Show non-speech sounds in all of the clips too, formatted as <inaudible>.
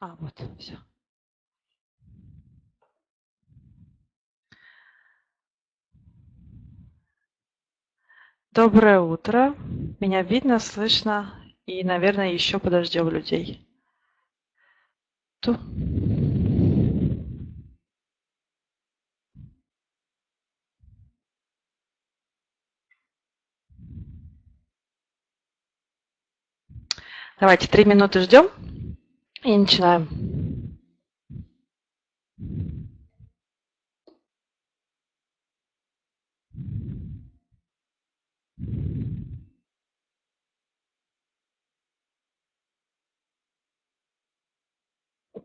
А, вот, все. Доброе утро. Меня видно, слышно и, наверное, еще подождем людей. Ту. Давайте три минуты ждем и начинаем.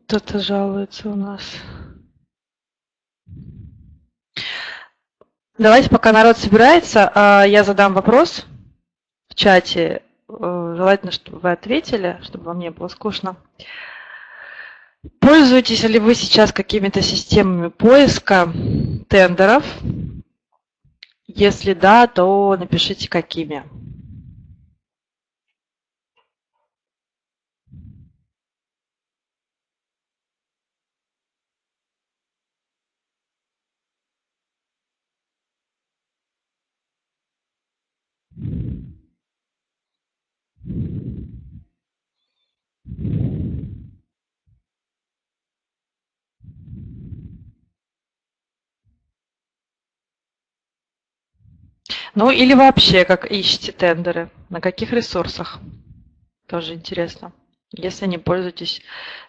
Кто-то жалуется у нас. Давайте, пока народ собирается, а, я задам вопрос в чате. Желательно, чтобы вы ответили, чтобы вам не было скучно. Пользуетесь ли вы сейчас какими-то системами поиска тендеров? Если да, то напишите какими. Ну или вообще, как ищете тендеры, на каких ресурсах. Тоже интересно. Если не пользуетесь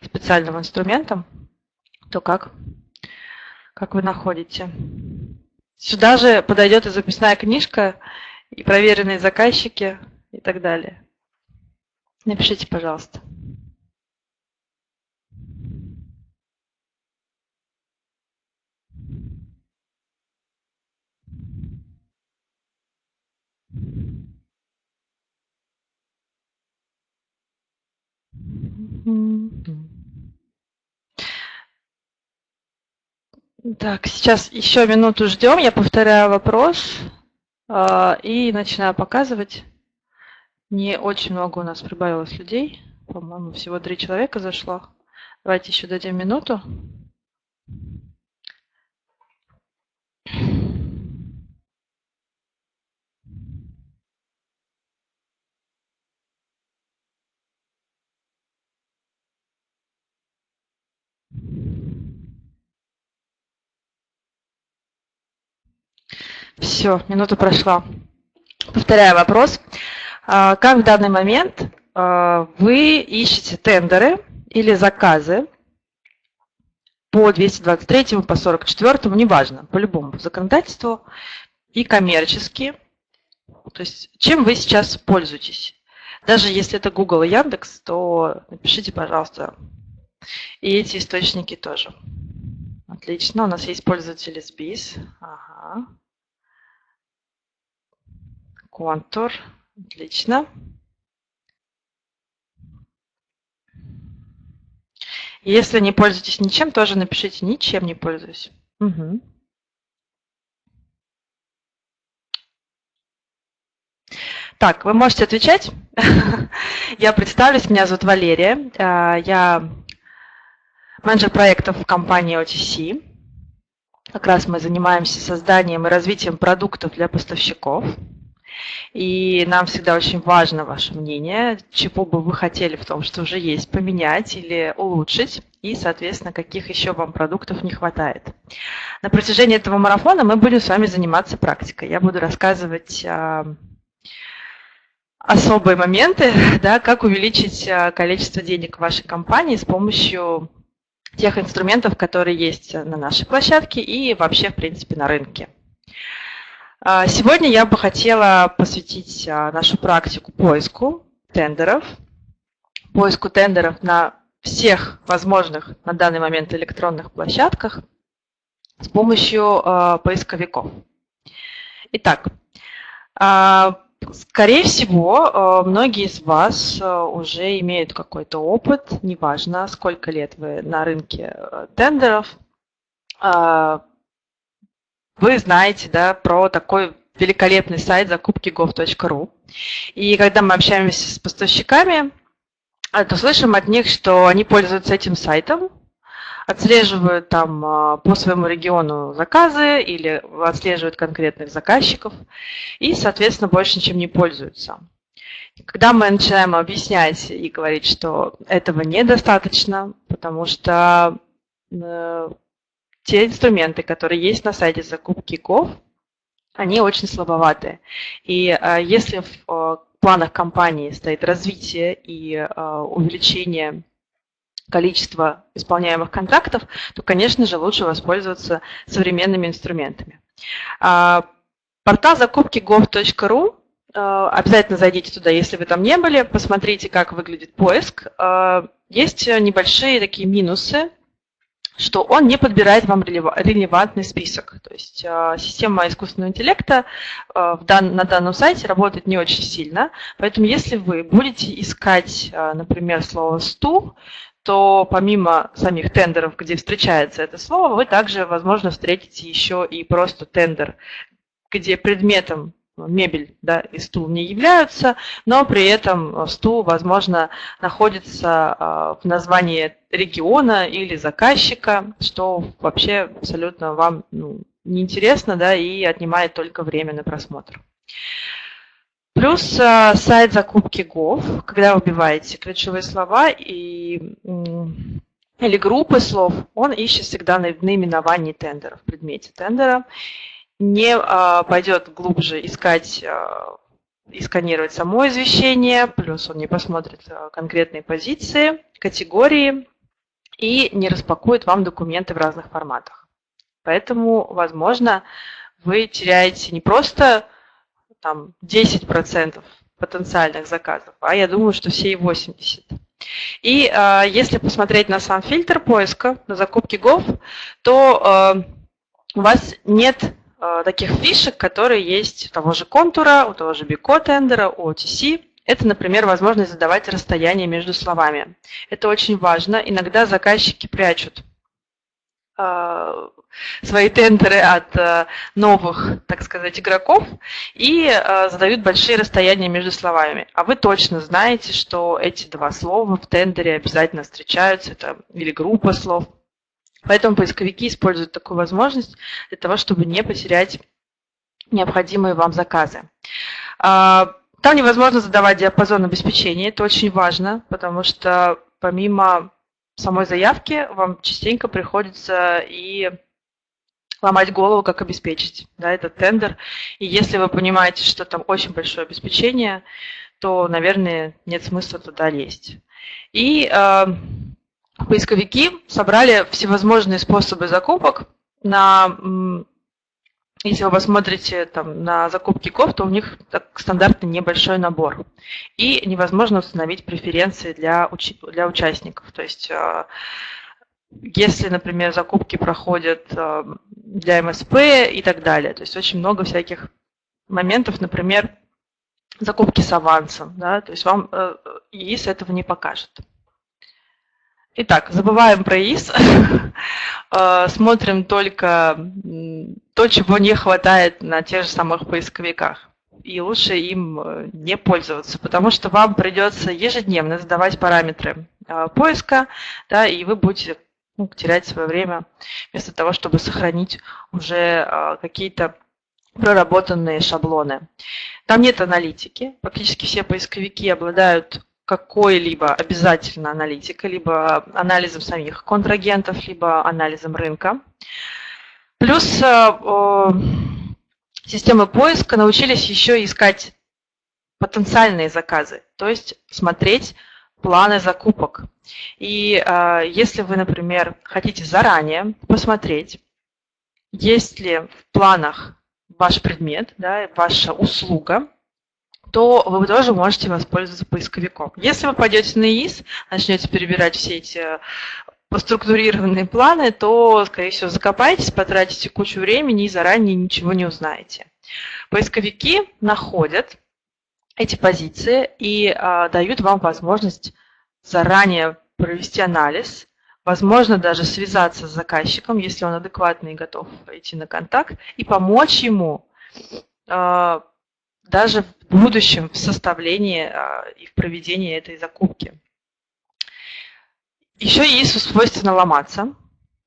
специальным инструментом, то как? Как вы находите? Сюда же подойдет и записная книжка, и проверенные заказчики, и так далее. Напишите, пожалуйста. Так, сейчас еще минуту ждем. Я повторяю вопрос э, и начинаю показывать. Не очень много у нас прибавилось людей. По-моему, всего три человека зашло. Давайте еще дадим минуту. Все, минута прошла. Повторяю вопрос. А, как в данный момент а, вы ищете тендеры или заказы по 223, по 44, неважно, по любому законодательству и коммерческие. То есть чем вы сейчас пользуетесь? Даже если это Google и Яндекс, то напишите, пожалуйста, и эти источники тоже. Отлично, у нас есть пользователи SBIS. Ага. Контур. Отлично. Если не пользуетесь ничем, тоже напишите «ничем не пользуюсь». Угу. Так, вы можете отвечать. <laughs> Я представлюсь, меня зовут Валерия. А, я менеджер проектов в компании OTC. Как раз мы занимаемся созданием и развитием продуктов для поставщиков. И нам всегда очень важно ваше мнение, чего бы вы хотели в том, что уже есть, поменять или улучшить, и, соответственно, каких еще вам продуктов не хватает. На протяжении этого марафона мы будем с вами заниматься практикой. Я буду рассказывать а, особые моменты, <laughs> да, как увеличить а, количество денег в вашей компании с помощью тех инструментов, которые есть на нашей площадке и вообще, в принципе, на рынке. А, сегодня я бы хотела посвятить а, нашу практику поиску тендеров, поиску тендеров на всех возможных на данный момент электронных площадках с помощью а, поисковиков. Итак, скорее всего, многие из вас уже имеют какой-то опыт, неважно, сколько лет вы на рынке тендеров, вы знаете да, про такой великолепный сайт закупки gov.ru. И когда мы общаемся с поставщиками, то слышим от них, что они пользуются этим сайтом, отслеживают там а, по своему региону заказы или отслеживают конкретных заказчиков и, соответственно, больше ничем не пользуются. Когда мы начинаем объяснять и говорить, что этого недостаточно, потому что э, те инструменты, которые есть на сайте закупки ГОВ, они очень слабоватые. И э, если в э, планах компании стоит развитие и э, увеличение количества исполняемых контрактов, то, конечно же, лучше воспользоваться современными инструментами. А, портал закупки gov.ru Э, обязательно зайдите туда, если вы там не были, посмотрите, как выглядит поиск. Э, есть небольшие такие минусы, что он не подбирает вам релевантный список. То есть э, система искусственного интеллекта на данном сайте работает не очень сильно, поэтому если вы будете искать, например, слово «стул», то помимо самих тендеров, где встречается это слово, вы также, возможно, встретите еще и просто тендер, где предметом мебель да, и стул не являются, но при этом стул, возможно, находится а, в названии региона или заказчика, что вообще абсолютно вам ну, неинтересно да, и отнимает только время на просмотр. Плюс а, сайт закупки Gov, когда вы вбиваете ключевые слова и, или группы слов, он ищет всегда наименование тендера, в предмете тендера не а, пойдет глубже искать а, и сканировать само извещение, плюс он не посмотрит а, конкретные позиции, категории и не распакует вам документы в разных форматах. Поэтому, возможно, вы теряете не просто там, 10% потенциальных заказов, а я думаю, что все и 80%. И э, если посмотреть на сам фильтр поиска, на закупки Gov, то э, у вас нет таких фишек, которые есть у того же контура, у того же Бико тендера, у OTC. Это, например, возможность задавать расстояние между словами. Это очень важно. Иногда заказчики прячут э, свои тендеры от э, новых, так сказать, игроков и задают большие расстояния между словами. А вы точно знаете, что эти два слова в тендере обязательно встречаются, это или группа слов. Поэтому поисковики используют такую возможность для того, чтобы не потерять необходимые вам заказы. А, там невозможно задавать диапазон обеспечения, это очень важно, потому что помимо самой заявки вам частенько приходится и ломать голову, как обеспечить да, этот тендер. И если вы понимаете, что там очень большое обеспечение, то, наверное, нет смысла туда лезть. И э, поисковики собрали всевозможные способы закупок на если вы посмотрите там, на закупки ков, то у них так, стандартный небольшой набор. И невозможно установить преференции для, уч для участников. То есть, э, если, например, закупки проходят э, для МСП и так далее. То есть очень много всяких моментов, например, закупки с авансом. Да? То есть вам э, ИИС этого не покажет. Итак, забываем про ИС, <laughs> э, смотрим только то, чего не хватает на тех же самых поисковиках. И лучше им э, не пользоваться, потому что вам придется ежедневно задавать параметры э, поиска, да, и вы будете ну, терять свое время вместо того, чтобы сохранить уже какие-то проработанные шаблоны. Там нет аналитики. Практически все поисковики обладают какой-либо обязательно аналитикой, либо анализом самих контрагентов, либо анализом рынка. Плюс э, системы поиска научились еще искать потенциальные заказы, то есть смотреть планы закупок. И э, если вы, например, хотите заранее посмотреть, есть ли в планах ваш предмет, да, ваша услуга, то вы тоже можете воспользоваться поисковиком. Если вы пойдете на ИИС, начнете перебирать все эти поструктурированные планы, то, скорее всего, закопаетесь, потратите кучу времени и заранее ничего не узнаете. Поисковики находят эти позиции и а, дают вам возможность заранее провести анализ, возможно, даже связаться с заказчиком, если он адекватный и готов идти на контакт, и помочь ему а, даже в будущем в составлении а, и в проведении этой закупки. Еще ИИСу свойственно ломаться.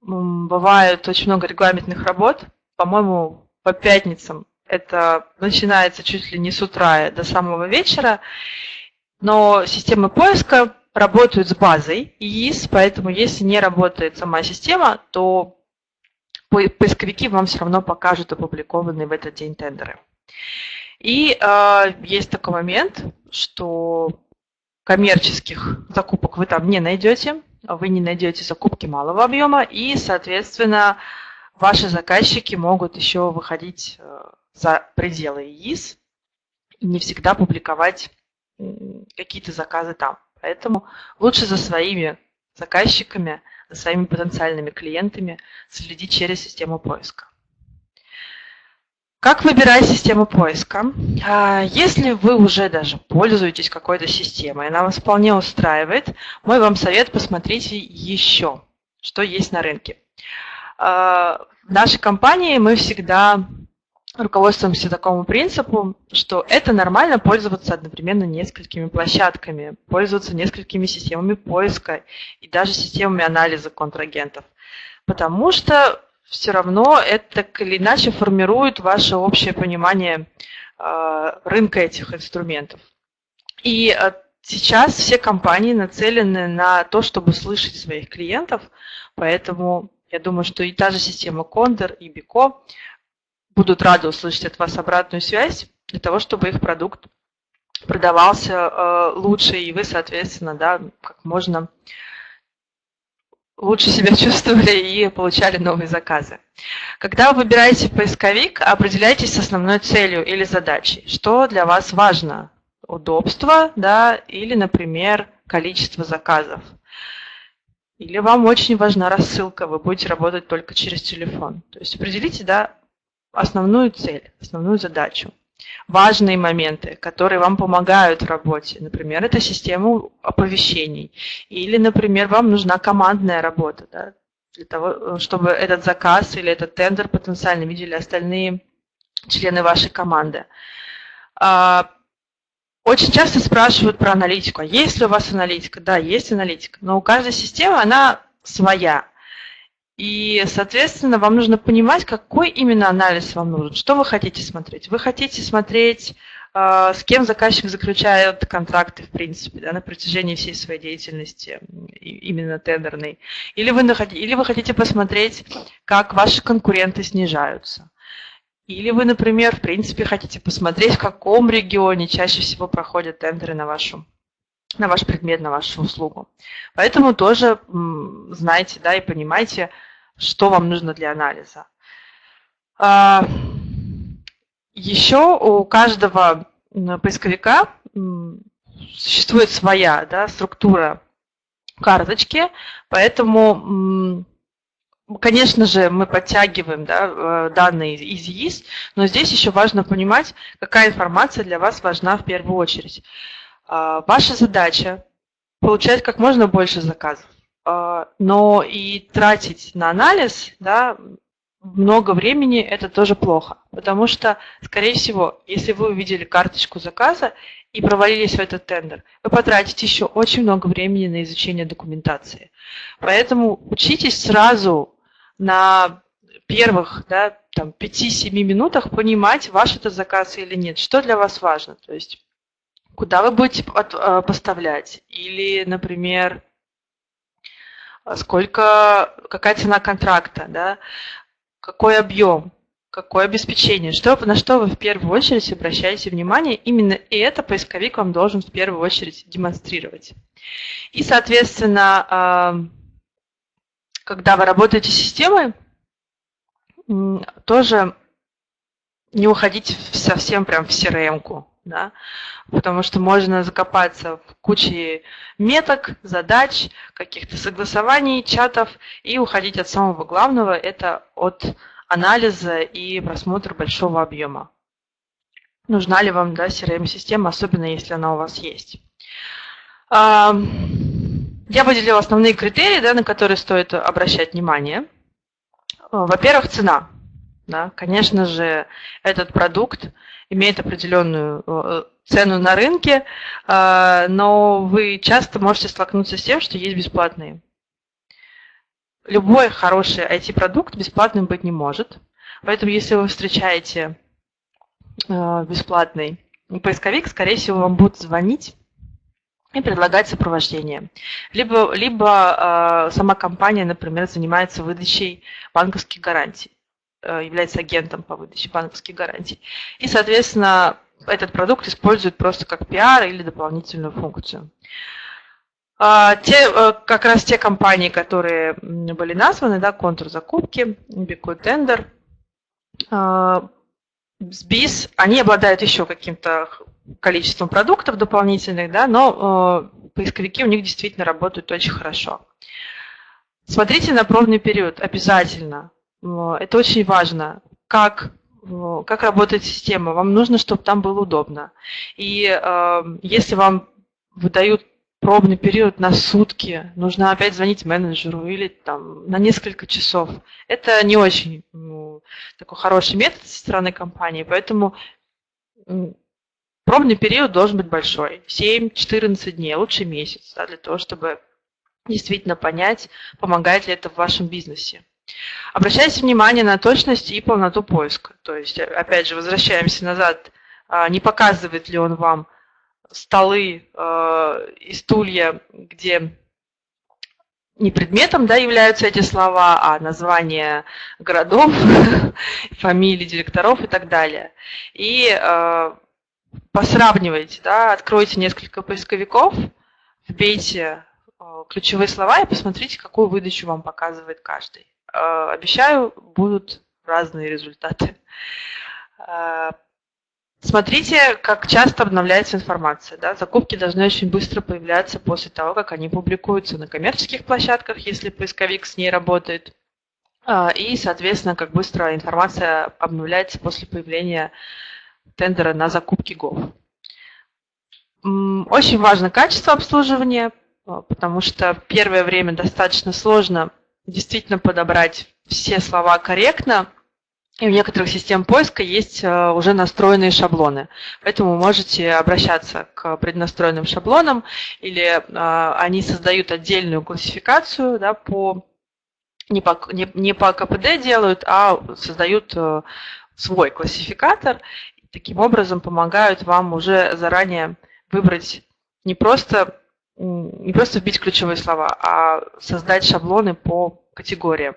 Бывает очень много регламентных работ. По-моему, по пятницам это начинается чуть ли не с утра до самого вечера. Но системы поиска работают с базой ИИС, поэтому если не работает сама система, то поисковики вам все равно покажут опубликованные в этот день тендеры. И э, есть такой момент, что коммерческих закупок вы там не найдете, вы не найдете закупки малого объема, и, соответственно, ваши заказчики могут еще выходить э, за пределы ИИС и не всегда публиковать какие-то заказы там. Поэтому лучше за своими заказчиками, за своими потенциальными клиентами следить через систему поиска. Как выбирать систему поиска? А, если вы уже даже пользуетесь какой-то системой, она вас вполне устраивает, мой вам совет посмотрите еще, что есть на рынке. А, в нашей компании мы всегда руководствуемся такому принципу, что это нормально пользоваться одновременно несколькими площадками, пользоваться несколькими системами поиска и даже системами анализа контрагентов. Потому что все равно это так или иначе формирует ваше общее понимание э, рынка этих инструментов. И э, сейчас все компании нацелены на то, чтобы слышать своих клиентов, поэтому я думаю, что и та же система Condor, и Bico будут рады услышать от вас обратную связь для того, чтобы их продукт продавался э, лучше, и вы, соответственно, да, как можно лучше себя <laughs> чувствовали и получали новые заказы. Когда вы выбираете поисковик, определяйтесь с основной целью или задачей. Что для вас важно? Удобство, да, или, например, количество заказов. Или вам очень важна рассылка, вы будете работать только через телефон. То есть определите, да, основную цель, основную задачу. Важные моменты, которые вам помогают в работе. Например, это система оповещений. Или, например, вам нужна командная работа, да, для того, чтобы этот заказ или этот тендер потенциально видели остальные члены вашей команды. А, очень часто спрашивают про аналитику. А есть ли у вас аналитика? Да, есть аналитика. Но у каждой системы она своя. И, соответственно, вам нужно понимать, какой именно анализ вам нужен, что вы хотите смотреть. Вы хотите смотреть, а, с кем заказчик заключает контракты, в принципе, да, на протяжении всей своей деятельности, именно тендерной. Или вы, или вы хотите посмотреть, как ваши конкуренты снижаются. Или вы, например, в принципе, хотите посмотреть, в каком регионе чаще всего проходят тендеры на вашу на ваш предмет, на вашу услугу. Поэтому тоже знайте да, и понимайте, что вам нужно для анализа. А, еще у каждого поисковика существует своя да, структура карточки, поэтому, конечно же, мы подтягиваем да, э, данные из ЕИС, но здесь еще важно понимать, какая информация для вас важна в первую очередь. А, ваша задача – получать как можно больше заказов. А, но и тратить на анализ да, много времени – это тоже плохо. Потому что, скорее всего, если вы увидели карточку заказа и провалились в этот тендер, вы потратите еще очень много времени на изучение документации. Поэтому учитесь сразу на первых да, 5-7 минутах понимать, ваш это заказ или нет, что для вас важно. То есть куда вы будете а, поставлять. Или, например, сколько, какая цена контракта, да, какой объем, какое обеспечение, что, на что вы в первую очередь обращаете внимание, именно и это поисковик вам должен в первую очередь демонстрировать. И, соответственно, а, когда вы работаете с системой, тоже не уходите совсем прям в CRM-ку да, потому что можно закопаться в куче меток, задач, каких-то согласований, чатов и уходить от самого главного, это от анализа и просмотра большого объема. Нужна ли вам да, CRM-система, особенно если она у вас есть. Я выделила основные критерии, да, на которые стоит обращать внимание. Во-первых, цена. Да, конечно же, этот продукт имеет определенную э, цену на рынке, э, но вы часто можете столкнуться с тем, что есть бесплатные любой хороший IT-продукт бесплатным быть не может. Поэтому если вы встречаете э, бесплатный поисковик, скорее всего, вам будут звонить и предлагать сопровождение. Либо, либо сама компания, например, занимается выдачей банковских гарантий, является агентом по выдаче банковских гарантий. И, соответственно, этот продукт используют просто как пиар или дополнительную функцию. А, те, э, как раз те компании, которые были названы, да, контур закупки, Бикой Тендер, СБИС, они обладают еще каким-то количеством продуктов дополнительных, да, но э, поисковики у них действительно работают очень хорошо. Смотрите на пробный период обязательно. Это очень важно. Как, как работает система? Вам нужно, чтобы там было удобно. И э, если вам выдают пробный период на сутки, нужно опять звонить менеджеру или там на несколько часов. Это не очень ну, такой хороший метод со стороны компании, поэтому пробный период должен быть большой, 7-14 дней, лучше месяц, да, для того, чтобы действительно понять, помогает ли это в вашем бизнесе. Обращайте внимание на точность и полноту поиска. То есть, опять же, возвращаемся назад, а, не показывает ли он вам столы э, и стулья, где не предметом да, являются эти слова, а названия городов, <laughs> фамилии директоров и так далее. И э, посравнивайте, да, откройте несколько поисковиков, вбейте э, ключевые слова и посмотрите, какую выдачу вам показывает каждый. Э, обещаю, будут разные результаты. Э, Смотрите, как часто обновляется информация. Да? Закупки должны очень быстро появляться после того, как они публикуются на коммерческих площадках, если поисковик с ней работает. А, и, соответственно, как быстро информация обновляется после появления тендера на закупки ГОВ. Очень важно качество обслуживания, потому что первое время достаточно сложно действительно подобрать все слова корректно, и у некоторых систем поиска есть э, уже настроенные шаблоны. Поэтому можете обращаться к преднастроенным шаблонам, или э, они создают отдельную классификацию да, по, не, по, не, не по КПД делают, а создают э, свой классификатор. Таким образом помогают вам уже заранее выбрать не просто, не просто вбить ключевые слова, а создать шаблоны по категориям.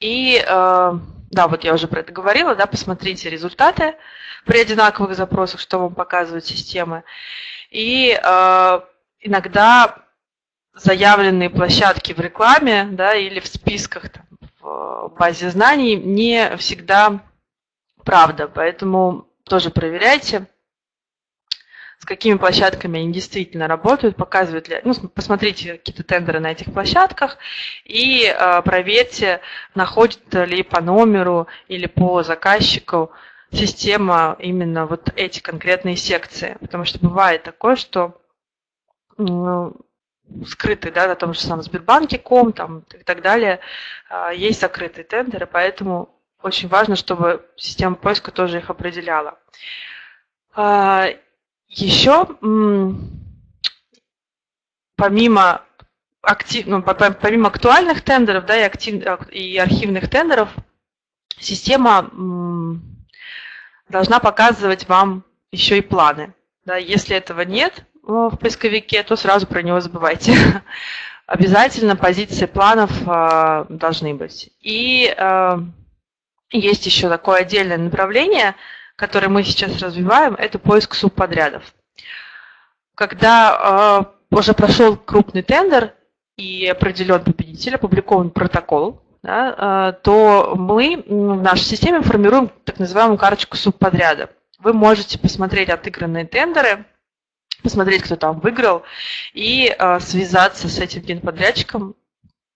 И да, вот я уже про это говорила, да, посмотрите результаты при одинаковых запросах, что вам показывают системы. И э, иногда заявленные площадки в рекламе да, или в списках там, в базе знаний не всегда правда, поэтому тоже проверяйте с какими площадками они действительно работают, показывают ли, ну, посмотрите какие-то тендеры на этих площадках и э, проверьте, находит ли по номеру или по заказчику система именно вот эти конкретные секции. Потому что бывает такое, что ну, скрытый, да, на том же самом Сбербанке, ком там, и так далее, э, есть закрытые тендеры, поэтому очень важно, чтобы система поиска тоже их определяла. А, еще помимо, актив, ну, помимо актуальных тендеров да, и, актив, и архивных тендеров, система должна показывать вам еще и планы. Да, если этого нет в поисковике, то сразу про него забывайте. <laughs> Обязательно позиции планов э, должны быть. И э, есть еще такое отдельное направление – который мы сейчас развиваем, это поиск субподрядов. Когда э, уже прошел крупный тендер и определен победитель, опубликован протокол, да, э, то мы в нашей системе формируем так называемую карточку субподряда. Вы можете посмотреть отыгранные тендеры, посмотреть, кто там выиграл, и э, связаться с этим генподрядчиком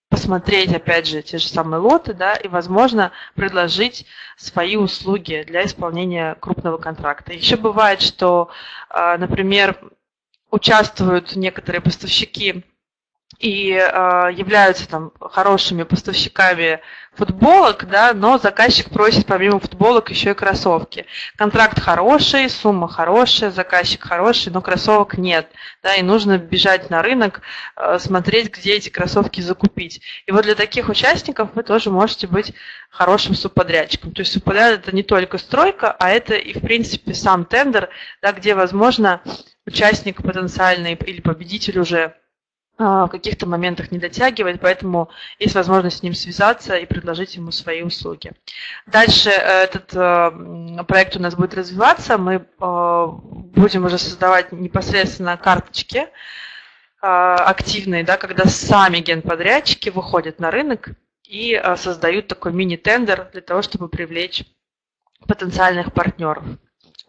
посмотреть, опять же, те же самые лоты, да, и, возможно, предложить свои услуги для исполнения крупного контракта. Еще бывает, что, а, например, участвуют некоторые поставщики и э, являются там хорошими поставщиками футболок, да, но заказчик просит помимо футболок еще и кроссовки. Контракт хороший, сумма хорошая, заказчик хороший, но кроссовок нет, да, и нужно бежать на рынок, э, смотреть, где эти кроссовки закупить. И вот для таких участников вы тоже можете быть хорошим субподрядчиком. То есть субподряд это не только стройка, а это и в принципе сам тендер, да, где возможно участник потенциальный или победитель уже в каких-то моментах не дотягивает, поэтому есть возможность с ним связаться и предложить ему свои услуги. Дальше э, этот э, проект у нас будет развиваться, мы э, будем уже создавать непосредственно карточки активные, да, когда сами генподрядчики выходят на рынок и создают такой мини-тендер для того, чтобы привлечь потенциальных партнеров.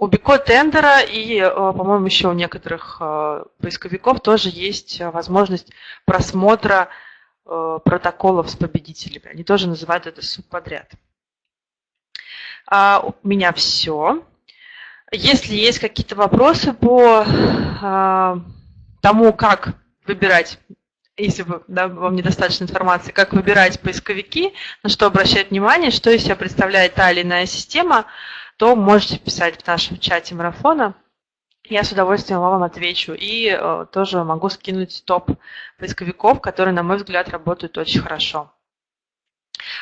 У Бико тендера и, э, по-моему, еще у некоторых э, поисковиков тоже есть э, возможность просмотра протоколов с победителями. Они тоже называют это субподряд. А у меня все. Если есть какие-то вопросы по тому, как выбирать, если вы, да, вам недостаточно информации, как выбирать поисковики, на что обращать внимание, что из себя представляет та или иная система, то можете писать в нашем чате марафона. Я с удовольствием вам отвечу. И э, тоже могу скинуть топ поисковиков, которые, на мой взгляд, работают очень хорошо.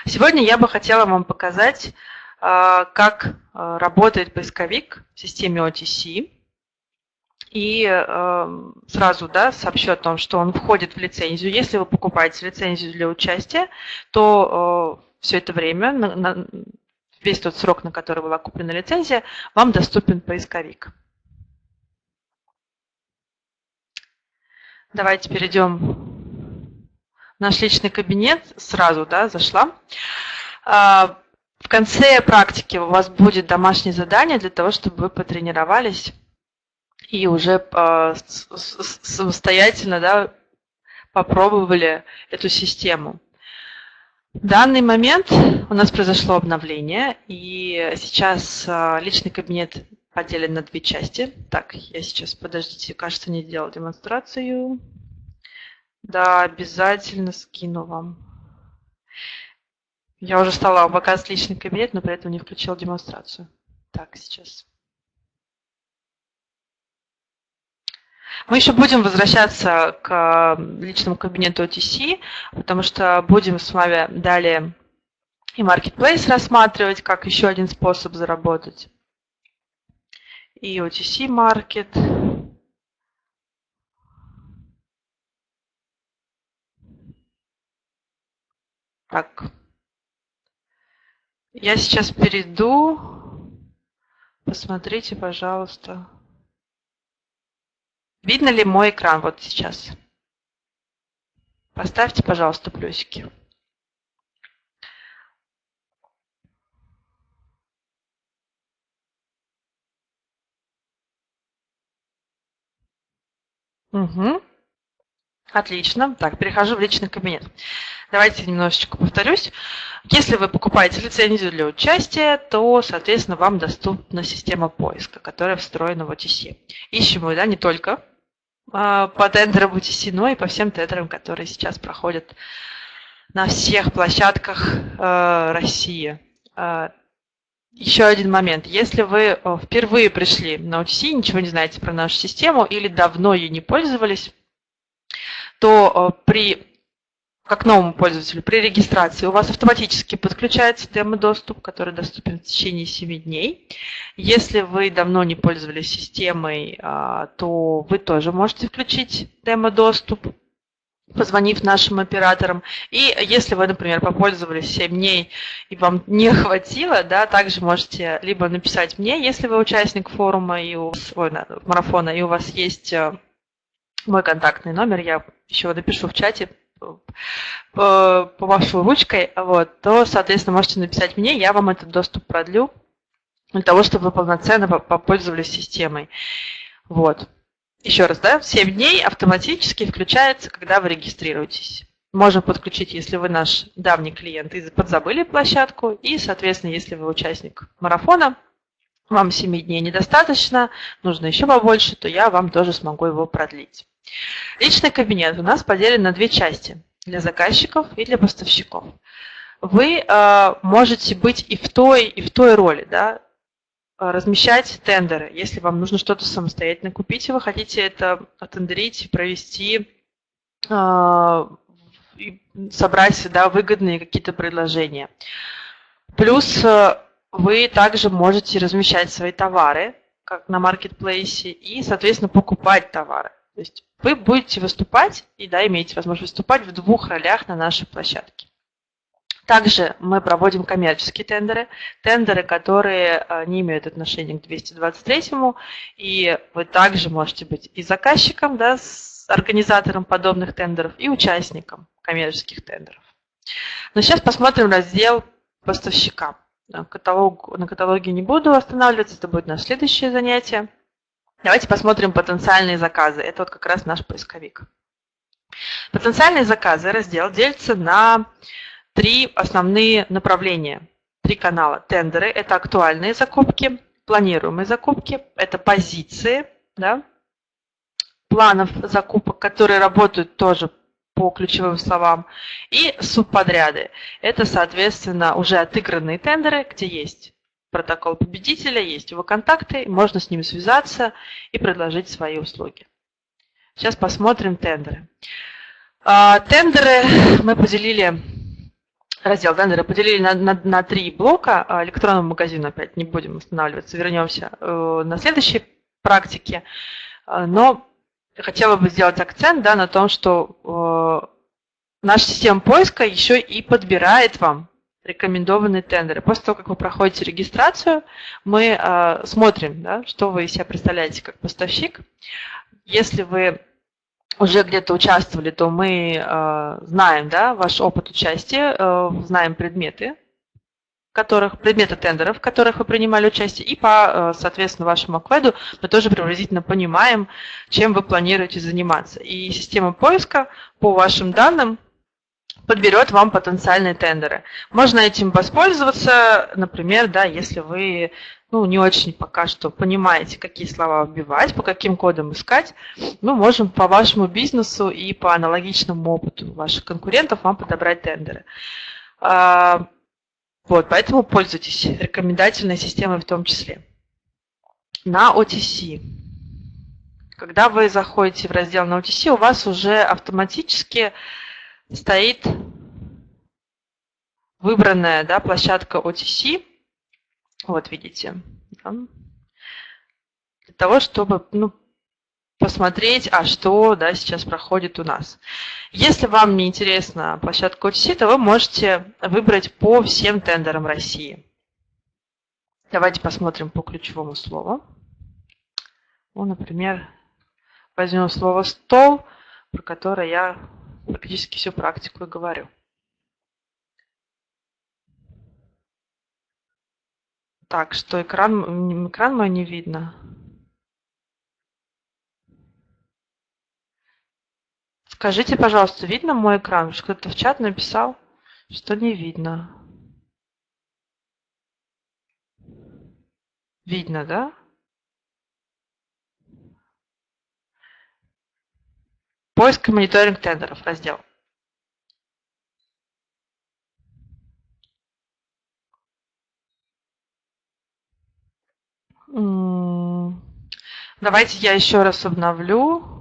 Сегодня я бы хотела вам показать, э, как э, работает поисковик в системе OTC. И э, сразу да, сообщу о том, что он входит в лицензию. Если вы покупаете лицензию для участия, то э, все это время на, на, весь тот срок, на который была куплена лицензия, вам доступен поисковик. Давайте перейдем в наш личный кабинет. Сразу да, зашла. А, в конце практики у вас будет домашнее задание для того, чтобы вы потренировались и уже а, самостоятельно да, попробовали эту систему. В данный момент у нас произошло обновление, и сейчас а, личный кабинет поделен на две части. Так, я сейчас, подождите, кажется, не делал демонстрацию. Да, обязательно скину вам. Я уже стала показывать личный кабинет, но при этом не включила демонстрацию. Так, сейчас. Мы еще будем возвращаться к личному кабинету OTC, потому что будем с вами далее и Marketplace рассматривать как еще один способ заработать. И OTC Market. Так. Я сейчас перейду. Посмотрите, пожалуйста. Видно ли мой экран вот сейчас? Поставьте, пожалуйста, плюсики. Угу. Отлично. Так, перехожу в личный кабинет. Давайте немножечко повторюсь. Если вы покупаете лицензию для участия, то, соответственно, вам доступна система поиска, которая встроена в OTC. Ищем мы да, не только по тендерам UTC, и по всем тендерам, которые сейчас проходят на всех площадках э, России. Э, еще один момент. Если вы э, впервые пришли на UTC, ничего не знаете про нашу систему или давно ей не пользовались, то при как новому пользователю, при регистрации у вас автоматически подключается демо-доступ, который доступен в течение 7 дней. Если вы давно не пользовались системой, а, то вы тоже можете включить демо-доступ, позвонив нашим операторам. И если вы, например, попользовались 7 дней и вам не <laughs> хватило, да, также можете либо написать мне, если вы участник форума и у, ой, марафона, и у вас есть э, мой контактный номер, я еще напишу в чате, повашу ручкой, вот, то, соответственно, можете написать мне, я вам этот доступ продлю для того, чтобы вы полноценно попользовались системой. Вот. Еще раз, да, 7 дней автоматически включается, когда вы регистрируетесь. Можем подключить, если вы наш давний клиент и подзабыли площадку, и, соответственно, если вы участник марафона, вам 7 дней недостаточно, нужно еще побольше, то я вам тоже смогу его продлить. Личный кабинет у нас поделен на две части – для заказчиков и для поставщиков. Вы э, можете быть и в той, и в той роли, да, размещать тендеры. Если вам нужно что-то самостоятельно купить, и вы хотите это оттендерить, провести, э, собрать да, выгодные какие-то предложения. Плюс э, вы также можете размещать свои товары, как на маркетплейсе, и, соответственно, покупать товары. То есть вы будете выступать и да, имеете возможность выступать в двух ролях на нашей площадке. Также мы проводим коммерческие тендеры, тендеры, которые э, не имеют отношения к 223-му, и вы также можете быть и заказчиком, да, с организатором подобных тендеров, и участником коммерческих тендеров. Но сейчас посмотрим раздел поставщика. Каталог, на каталоге не буду останавливаться, это будет наше следующее занятие. Давайте посмотрим потенциальные заказы. Это вот как раз наш поисковик. Потенциальные заказы раздел делится на три основные направления, три канала. Тендеры – это актуальные закупки, планируемые закупки – это позиции, да, планов закупок, которые работают тоже по ключевым словам, и субподряды. Это, соответственно, уже отыгранные тендеры, где есть протокол победителя, есть его контакты, можно с ними связаться и предложить свои услуги. Сейчас посмотрим тендеры. А, тендеры мы поделили, раздел тендеры поделили на, на, на три блока. А, электронный магазин опять не будем останавливаться, вернемся э, на следующей практике. А, но хотела бы сделать акцент да, на том, что э, наша система поиска еще и подбирает вам рекомендованные тендеры. После того, как вы проходите регистрацию, мы э, смотрим, да, что вы из себя представляете как поставщик. Если вы уже где-то участвовали, то мы э, знаем да, ваш опыт участия, э, знаем предметы, которых, предметы тендеров, в которых вы принимали участие, и по, э, соответственно, вашему акведу мы тоже приблизительно понимаем, чем вы планируете заниматься. И система поиска по вашим данным подберет вам потенциальные тендеры. Можно этим воспользоваться, например, да, если вы ну, не очень пока что понимаете, какие слова вбивать, по каким кодам искать, мы можем по вашему бизнесу и по аналогичному опыту ваших конкурентов вам подобрать тендеры. Вот, поэтому пользуйтесь рекомендательной системой в том числе. На OTC. Когда вы заходите в раздел на OTC, у вас уже автоматически стоит выбранная да, площадка OTC. Вот видите. Для того, чтобы ну, посмотреть, а что да, сейчас проходит у нас. Если вам не интересна площадка OTC, то вы можете выбрать по всем тендерам России. Давайте посмотрим по ключевому слову. Ну, например, возьмем слово «стол», про которое я практически всю практику и говорю. Так, что экран, экран мой не видно. Скажите, пожалуйста, видно мой экран? Кто-то в чат написал, что не видно. Видно, да? Поиск и мониторинг тендеров раздел. Давайте я еще раз обновлю.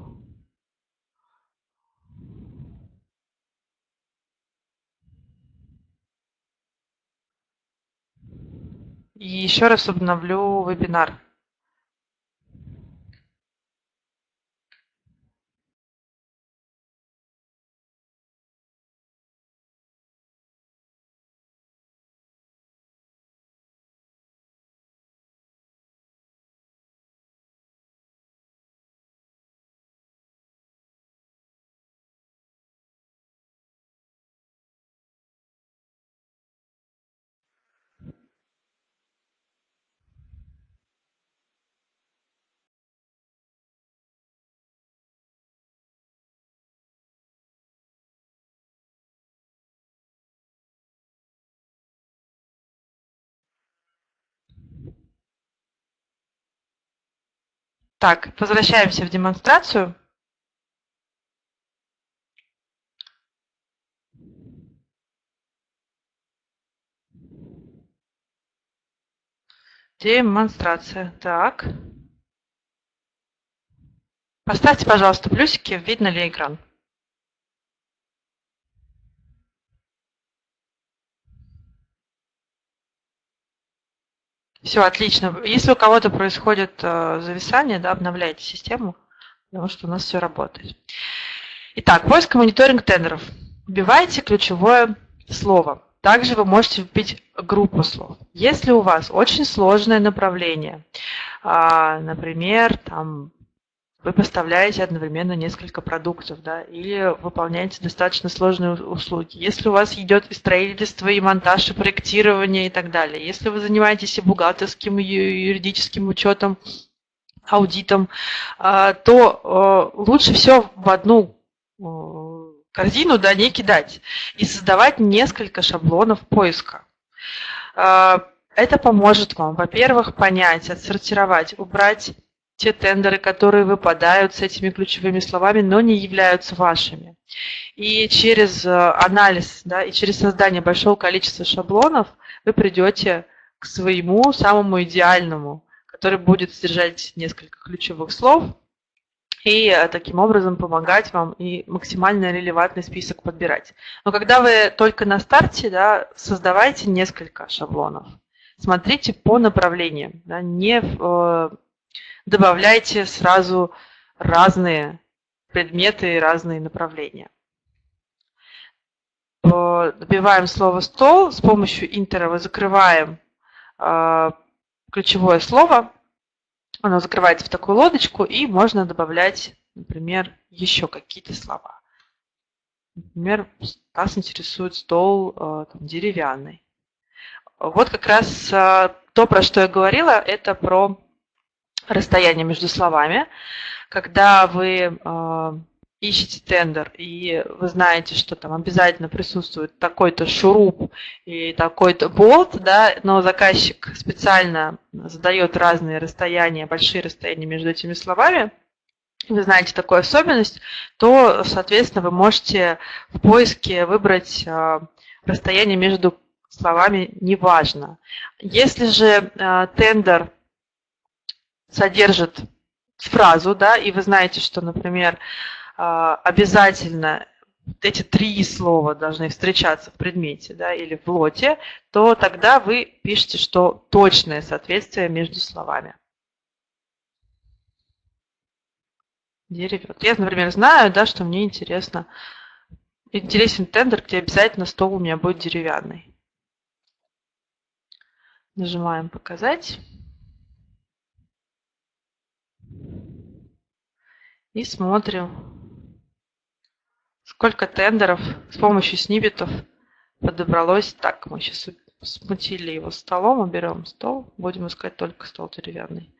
И еще раз обновлю вебинар. Так, возвращаемся в демонстрацию. Демонстрация. Так. Поставьте, пожалуйста, плюсики, видно ли экран. Все, отлично. Если у кого-то происходит э, зависание, да, обновляйте систему, потому что у нас все работает. Итак, поиск и мониторинг тендеров. Вбивайте ключевое слово. Также вы можете вбить группу слов. Если у вас очень сложное направление, а, например, там, вы поставляете одновременно несколько продуктов, да, или выполняете достаточно сложные услуги. Если у вас идет и строительство, и монтаж, и проектирование и так далее. Если вы занимаетесь и бухгалтерским, и юридическим учетом, аудитом, а, то а, лучше все в одну корзину да, не кидать и создавать несколько шаблонов поиска. А, это поможет вам, во-первых, понять, отсортировать, убрать те тендеры, которые выпадают с этими ключевыми словами, но не являются вашими. И через э, анализ, да, и через создание большого количества шаблонов вы придете к своему самому идеальному, который будет содержать несколько ключевых слов, и э, таким образом помогать вам и максимально релевантный список подбирать. Но когда вы только на старте, да, создавайте несколько шаблонов. Смотрите по направлениям, да, не э, добавляйте сразу разные предметы и разные направления. Добиваем слово «стол». С помощью интера мы закрываем э, ключевое слово, оно закрывается в такую лодочку, и можно добавлять, например, еще какие-то слова. Например, нас интересует стол э, там, деревянный. Вот как раз э, то, про что я говорила, это про расстояние между словами. Когда вы э, ищете тендер, и вы знаете, что там обязательно присутствует такой-то шуруп и такой-то болт, да, но заказчик специально задает разные расстояния, большие расстояния между этими словами, вы знаете такую особенность, то, соответственно, вы можете в поиске выбрать а, расстояние между словами «неважно». Если же а, тендер содержит фразу, да, и вы знаете, что, например, а, обязательно эти три слова должны встречаться в предмете да, или в лоте, то тогда вы пишете, что точное соответствие между словами. Деревет. Я, например, знаю, да, что мне интересно, интересен тендер, где обязательно стол у меня будет деревянный. Нажимаем «Показать». И смотрим, Сколько тендеров с помощью снибетов подобралось. Так, мы сейчас смутили его столом, уберем стол. Будем искать только стол деревянный.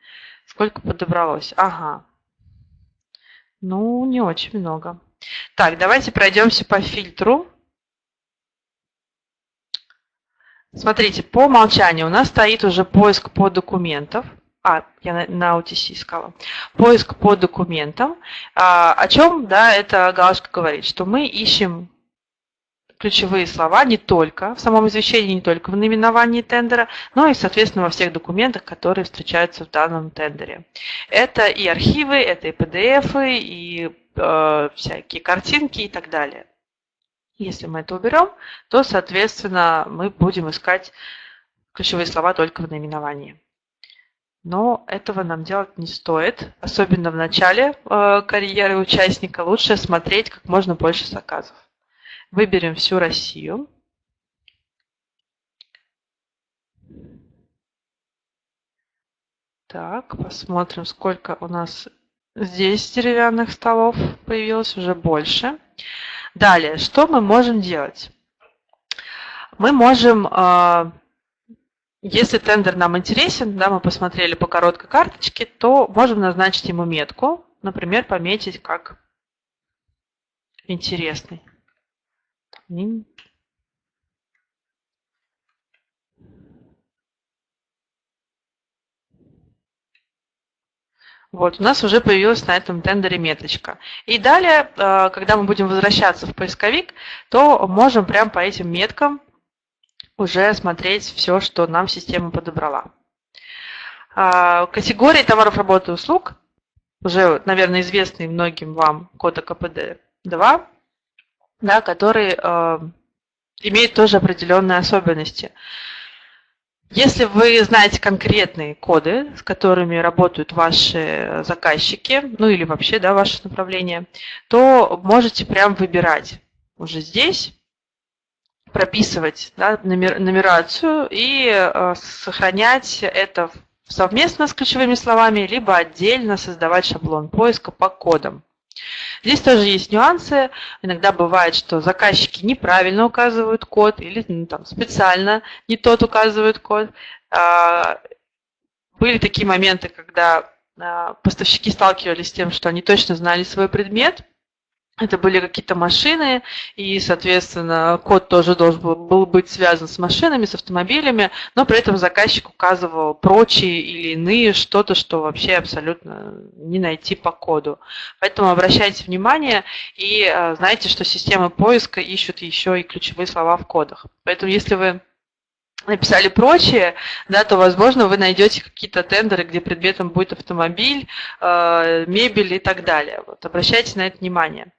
Сколько подобралось? Ага. Ну, не очень много. Так, давайте пройдемся по фильтру. Смотрите, по умолчанию у нас стоит уже поиск по документам. А, я на, на OTC искала. Поиск по документам. А, о чем, да, эта галочка говорит? Что мы ищем ключевые слова не только в самом извещении, не только в наименовании тендера, но и, соответственно, во всех документах, которые встречаются в данном тендере. Это и архивы, это и PDF, и э, всякие картинки и так далее. Если мы это уберем, то, соответственно, мы будем искать ключевые слова только в наименовании. Но этого нам делать не стоит, особенно в начале э, карьеры участника. Лучше смотреть как можно больше заказов. Выберем всю Россию. Так, посмотрим, сколько у нас здесь деревянных столов появилось, уже больше. Далее, что мы можем делать? Мы можем э, если тендер нам интересен, да, мы посмотрели по короткой карточке, то можем назначить ему метку, например, пометить как интересный. Вот, у нас уже появилась на этом тендере меточка. И далее, э, когда мы будем возвращаться в поисковик, то можем прямо по этим меткам уже смотреть все, что нам система подобрала. А, категории товаров, работы и услуг, уже, наверное, известный многим вам код КПД-2, да, который э, имеет тоже определенные особенности. Если вы знаете конкретные коды, с которыми работают ваши заказчики, ну или вообще да, ваше направление, то можете прям выбирать уже здесь, прописывать да, номер, нумерацию и э, сохранять это совместно с ключевыми словами, либо отдельно создавать шаблон поиска по кодам. Здесь тоже есть нюансы. Иногда бывает, что заказчики неправильно указывают код или ну, там, специально не тот указывают код. А, были такие моменты, когда а, поставщики сталкивались с тем, что они точно знали свой предмет, это были какие-то машины, и, соответственно, код тоже должен был, быть связан с машинами, с автомобилями, но при этом заказчик указывал прочие или иные что-то, что вообще абсолютно не найти по коду. Поэтому обращайте внимание и э, знайте, что системы поиска ищут еще и ключевые слова в кодах. Поэтому если вы написали прочее, да, то, возможно, вы найдете какие-то тендеры, где предметом будет автомобиль, э, мебель и так далее. Вот, обращайте на это внимание.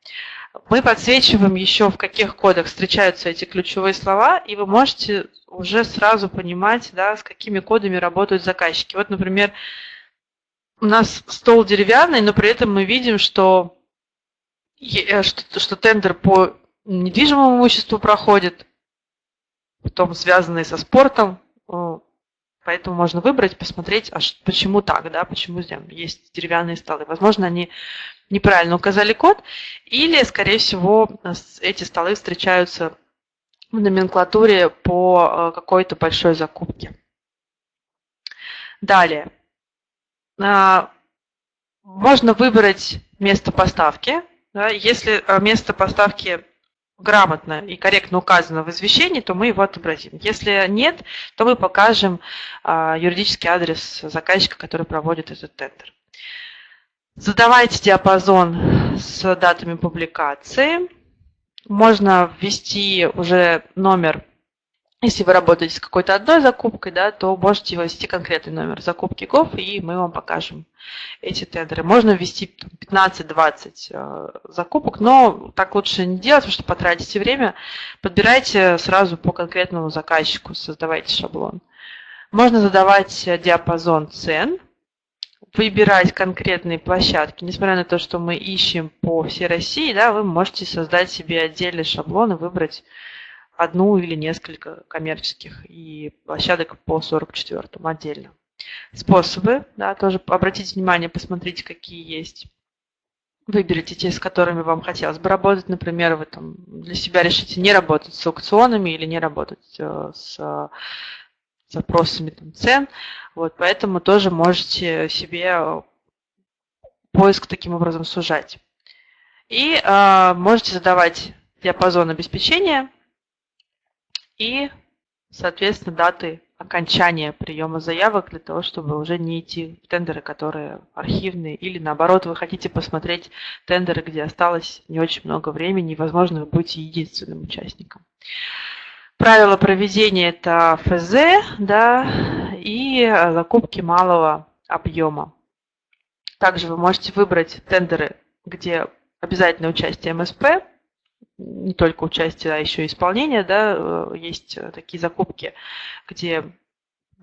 Мы подсвечиваем еще, в каких кодах встречаются эти ключевые слова, и вы можете уже сразу понимать, да, с какими кодами работают заказчики. Вот, например, у нас стол деревянный, но при этом мы видим, что, э, что, что тендер по недвижимому имуществу проходит, потом связанные со спортом. Э, поэтому можно выбрать, посмотреть, а почему так, да, почему здесь есть деревянные столы. Возможно, они неправильно указали код, или, скорее всего, эти столы встречаются в номенклатуре по э, какой-то большой закупке. Далее. А, можно выбрать место поставки. Если э, место поставки грамотно и корректно указано в извещении, то мы его отобразим. Если нет, то мы покажем а, юридический адрес заказчика, который проводит этот тендер. Задавайте диапазон с датами публикации. Можно ввести уже номер если вы работаете с какой-то одной закупкой, да, то можете ввести конкретный номер закупки ГОВ, и мы вам покажем эти тендеры. Можно ввести 15-20 э, закупок, но так лучше не делать, потому что потратите время. Подбирайте сразу по конкретному заказчику, создавайте шаблон. Можно задавать диапазон цен, выбирать конкретные площадки. Несмотря на то, что мы ищем по всей России, да, вы можете создать себе отдельный шаблон и выбрать одну или несколько коммерческих и площадок по 44 отдельно. Способы, да, тоже обратите внимание, посмотрите, какие есть. Выберите те, с которыми вам хотелось бы работать. Например, вы там для себя решите не работать с аукционами или не работать э, с запросами там, цен. Вот, поэтому тоже можете себе поиск таким образом сужать. И э, можете задавать диапазон обеспечения и, соответственно, даты окончания приема заявок для того, чтобы уже не идти в тендеры, которые архивные, или наоборот, вы хотите посмотреть тендеры, где осталось не очень много времени, и, возможно, вы будете единственным участником. Правила проведения – это ФЗ да, и закупки малого объема. Также вы можете выбрать тендеры, где обязательное участие МСП, не только участие, а еще и исполнение, да, э, есть э, такие закупки, где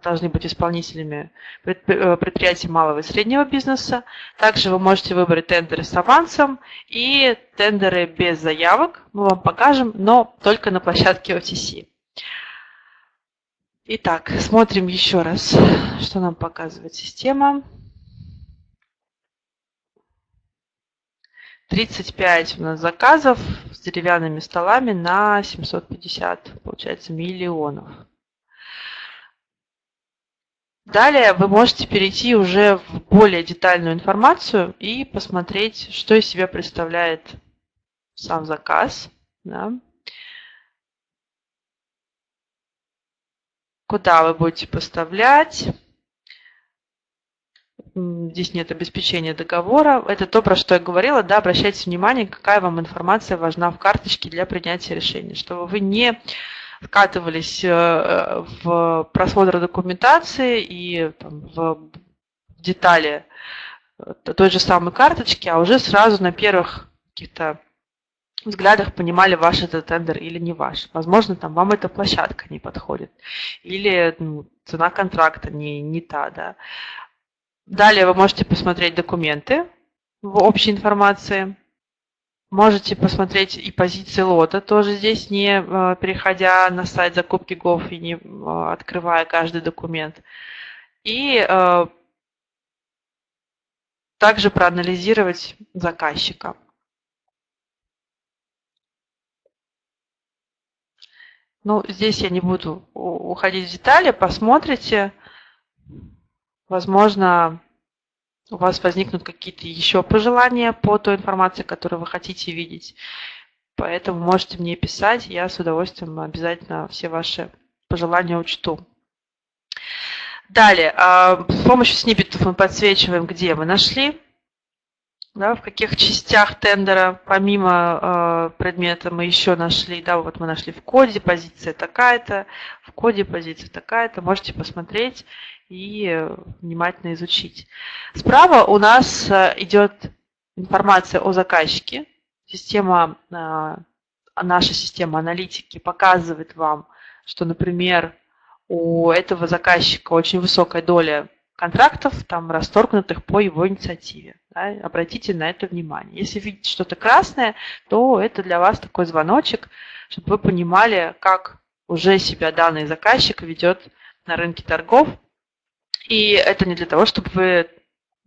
должны быть исполнителями э, предприятия малого и среднего бизнеса. Также вы можете выбрать тендеры с авансом и тендеры без заявок. Мы вам покажем, но только на площадке OTC. Итак, смотрим еще раз, что нам показывает система. 35 у нас заказов с деревянными столами на 750, получается, миллионов. Далее вы можете перейти уже в более детальную информацию и посмотреть, что из себя представляет сам заказ. Да. Куда вы будете поставлять здесь нет обеспечения договора. Это то, про что я говорила, да, обращайте внимание, какая вам информация важна в карточке для принятия решения, чтобы вы не скатывались э, в просмотр документации и там, в детали э, той же самой карточки, а уже сразу на первых каких-то взглядах понимали, ваш это тендер или не ваш. Возможно, там вам эта площадка не подходит. Или ну, цена контракта не, не та, да. Далее вы можете посмотреть документы в общей информации. Можете посмотреть и позиции лота, тоже здесь не э, переходя на сайт закупки ГОВ и не э, открывая каждый документ. И э, также проанализировать заказчика. Ну, здесь я не буду уходить в детали, посмотрите. Возможно, у вас возникнут какие-то еще пожелания по той информации, которую вы хотите видеть. Поэтому можете мне писать, я с удовольствием обязательно все ваши пожелания учту. Далее, а, с помощью сниппетов мы подсвечиваем, где мы нашли, да, в каких частях тендера, помимо э, предмета, мы еще нашли, да, вот мы нашли в коде позиция такая-то, в коде позиция такая-то, можете посмотреть и внимательно изучить. Справа у нас э, идет информация о заказчике. Система, э, наша система аналитики показывает вам, что, например, у этого заказчика очень высокая доля контрактов, там, расторгнутых по его инициативе. Да, обратите на это внимание. Если видите что-то красное, то это для вас такой звоночек, чтобы вы понимали, как уже себя данный заказчик ведет на рынке торгов, и это не для того, чтобы вы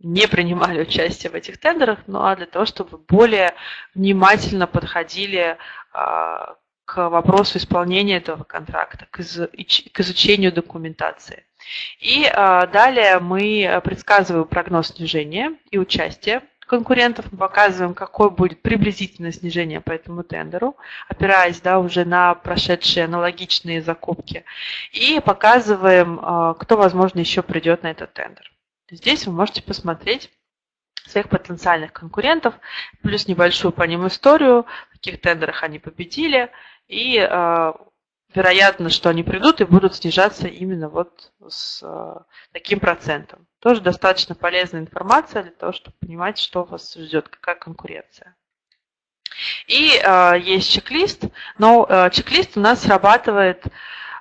не принимали участие в этих тендерах, но а для того, чтобы вы более внимательно подходили а, к вопросу исполнения этого контракта, к изучению документации. И а, далее мы предсказываем прогноз снижения и участия конкурентов, мы показываем, какое будет приблизительное снижение по этому тендеру, опираясь да, уже на прошедшие аналогичные закупки, и показываем, а, кто, возможно, еще придет на этот тендер. Здесь вы можете посмотреть своих потенциальных конкурентов, плюс небольшую по ним историю, в каких тендерах они победили, и а, вероятно, что они придут и будут снижаться именно вот с таким процентом. Тоже достаточно полезная информация для того, чтобы понимать, что вас ждет, какая конкуренция. И э, есть чек-лист, но э, чек-лист у нас срабатывает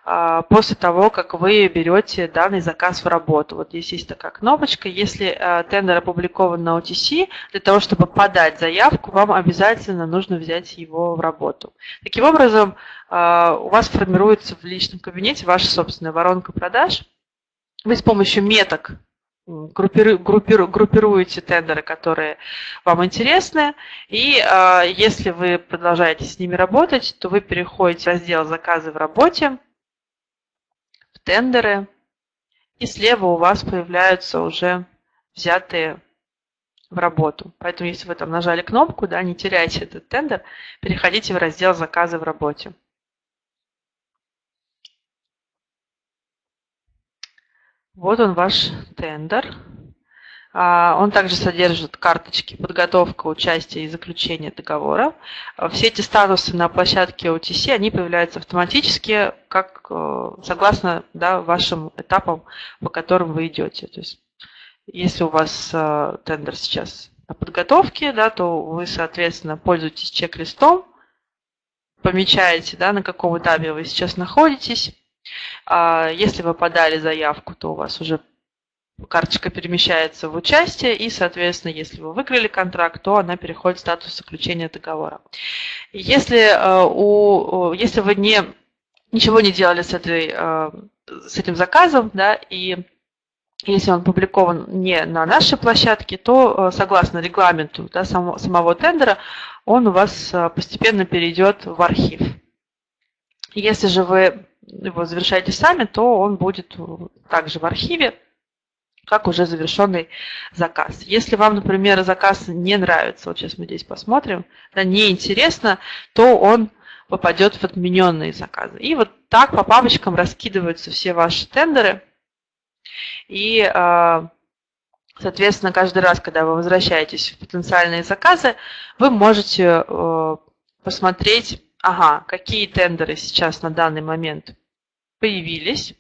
э, после того, как вы берете данный заказ в работу. Вот здесь есть такая кнопочка. Если э, тендер опубликован на OTC, для того, чтобы подать заявку, вам обязательно нужно взять его в работу. Таким образом, э, у вас формируется в личном кабинете ваша собственная воронка продаж. Вы с помощью меток группиру, группиру, группируете тендеры, которые вам интересны, и э, если вы продолжаете с ними работать, то вы переходите в раздел «Заказы в работе», в тендеры, и слева у вас появляются уже взятые в работу. Поэтому, если вы там нажали кнопку, да, не теряйте этот тендер, переходите в раздел «Заказы в работе». Вот он ваш тендер. А, он также содержит карточки подготовка, участие и заключение договора. Все эти статусы на площадке OTC, они появляются автоматически, как э, согласно да, вашим этапам, по которым вы идете. То есть, если у вас э, тендер сейчас на подготовке, да, то вы, соответственно, пользуетесь чек-листом, помечаете, да, на каком этапе вы сейчас находитесь, если вы подали заявку, то у вас уже карточка перемещается в участие, и, соответственно, если вы выиграли контракт, то она переходит в статус заключения договора. Если, э, у, если вы не, ничего не делали с, этой, э, с этим заказом, да, и если он опубликован не на нашей площадке, то э, согласно регламенту да, самого, самого тендера, он у вас постепенно перейдет в архив. Если же вы его завершаете сами, то он будет также в архиве, как уже завершенный заказ. Если вам, например, заказ не нравится, вот сейчас мы здесь посмотрим, да, неинтересно, то он попадет в отмененные заказы. И вот так по папочкам раскидываются все ваши тендеры. И э, Соответственно, каждый раз, когда вы возвращаетесь в потенциальные заказы, вы можете э, посмотреть, ага, какие тендеры сейчас на данный момент появились,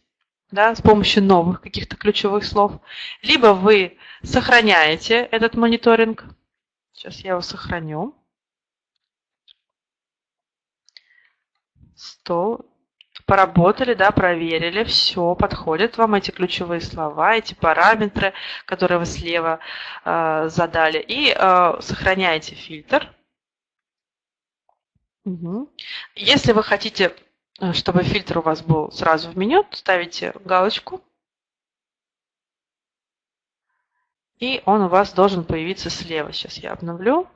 да, с помощью новых каких-то ключевых слов, либо вы сохраняете этот мониторинг. Сейчас я его сохраню. Стол. Поработали, да, проверили, все, подходят вам эти ключевые слова, эти параметры, которые вы слева э, задали. И э, сохраняете фильтр. Угу. Если вы хотите чтобы фильтр у вас был сразу в меню, ставите галочку. И он у вас должен появиться слева. Сейчас я обновлю.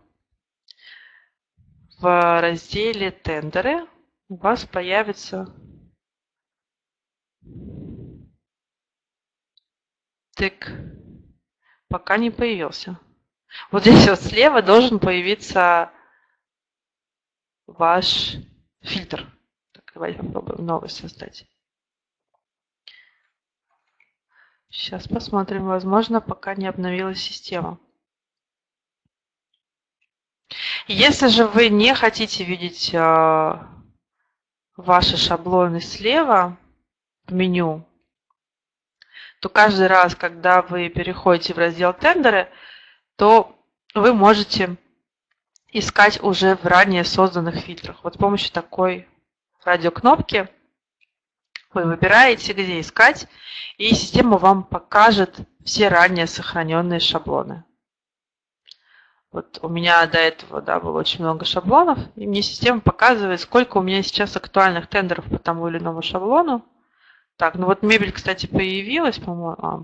В разделе «Тендеры» у вас появится тык. Пока не появился. Вот здесь вот слева должен появиться ваш фильтр. Попробуем новый создать. Сейчас посмотрим. Возможно, пока не обновилась система. Если же вы не хотите видеть э, ваши шаблоны слева в меню, то каждый раз, когда вы переходите в раздел «Тендеры», то вы можете искать уже в ранее созданных фильтрах. Вот с помощью такой радиокнопки, вы выбираете, где искать, и система вам покажет все ранее сохраненные шаблоны. Вот у меня до этого да, было очень много шаблонов, и мне система показывает, сколько у меня сейчас актуальных тендеров по тому или иному шаблону. Так, ну вот мебель, кстати, появилась, по-моему. А,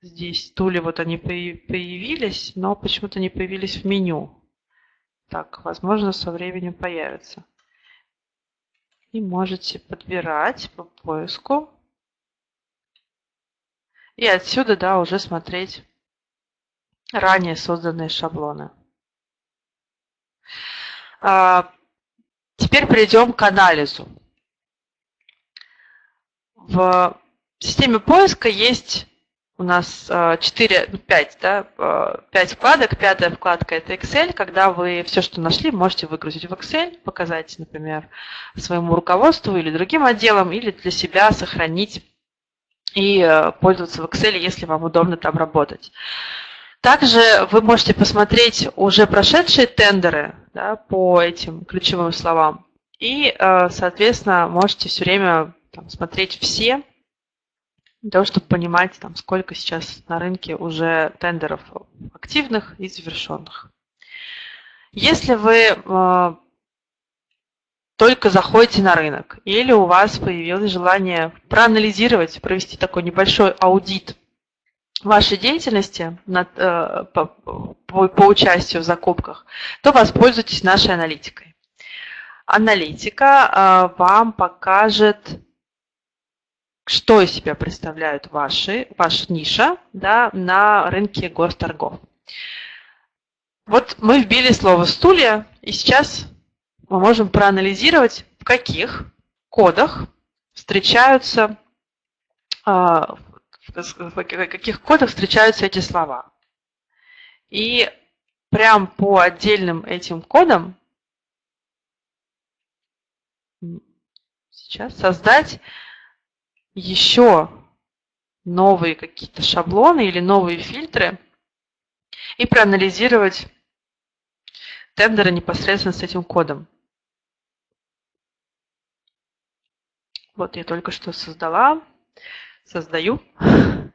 здесь стулья вот они появились, но почему-то не появились в меню. Так, возможно, со временем появятся и можете подбирать по поиску. И отсюда, да, уже смотреть ранее созданные шаблоны. А, теперь перейдем к анализу. В системе поиска есть у нас 4, 5, да, 5 вкладок. Пятая вкладка – это Excel, когда вы все, что нашли, можете выгрузить в Excel, показать, например, своему руководству или другим отделам, или для себя сохранить и э, пользоваться в Excel, если вам удобно там работать. Также вы можете посмотреть уже прошедшие тендеры да, по этим ключевым словам. И, э, соответственно, можете все время там, смотреть все для того, чтобы понимать, там, сколько сейчас на рынке уже тендеров активных и завершенных. Если вы э, только заходите на рынок или у вас появилось желание проанализировать, провести такой небольшой аудит вашей деятельности над, э, по, по, по участию в закупках, то воспользуйтесь нашей аналитикой. Аналитика э, вам покажет что из себя представляют ваши, ваша ниша да, на рынке госторгов. Вот мы вбили слово «стулья», и сейчас мы можем проанализировать, в каких кодах встречаются, а, в каких кодах встречаются эти слова. И прям по отдельным этим кодам сейчас создать еще новые какие-то шаблоны или новые фильтры и проанализировать тендеры непосредственно с этим кодом. Вот я только что создала, создаю <laughs>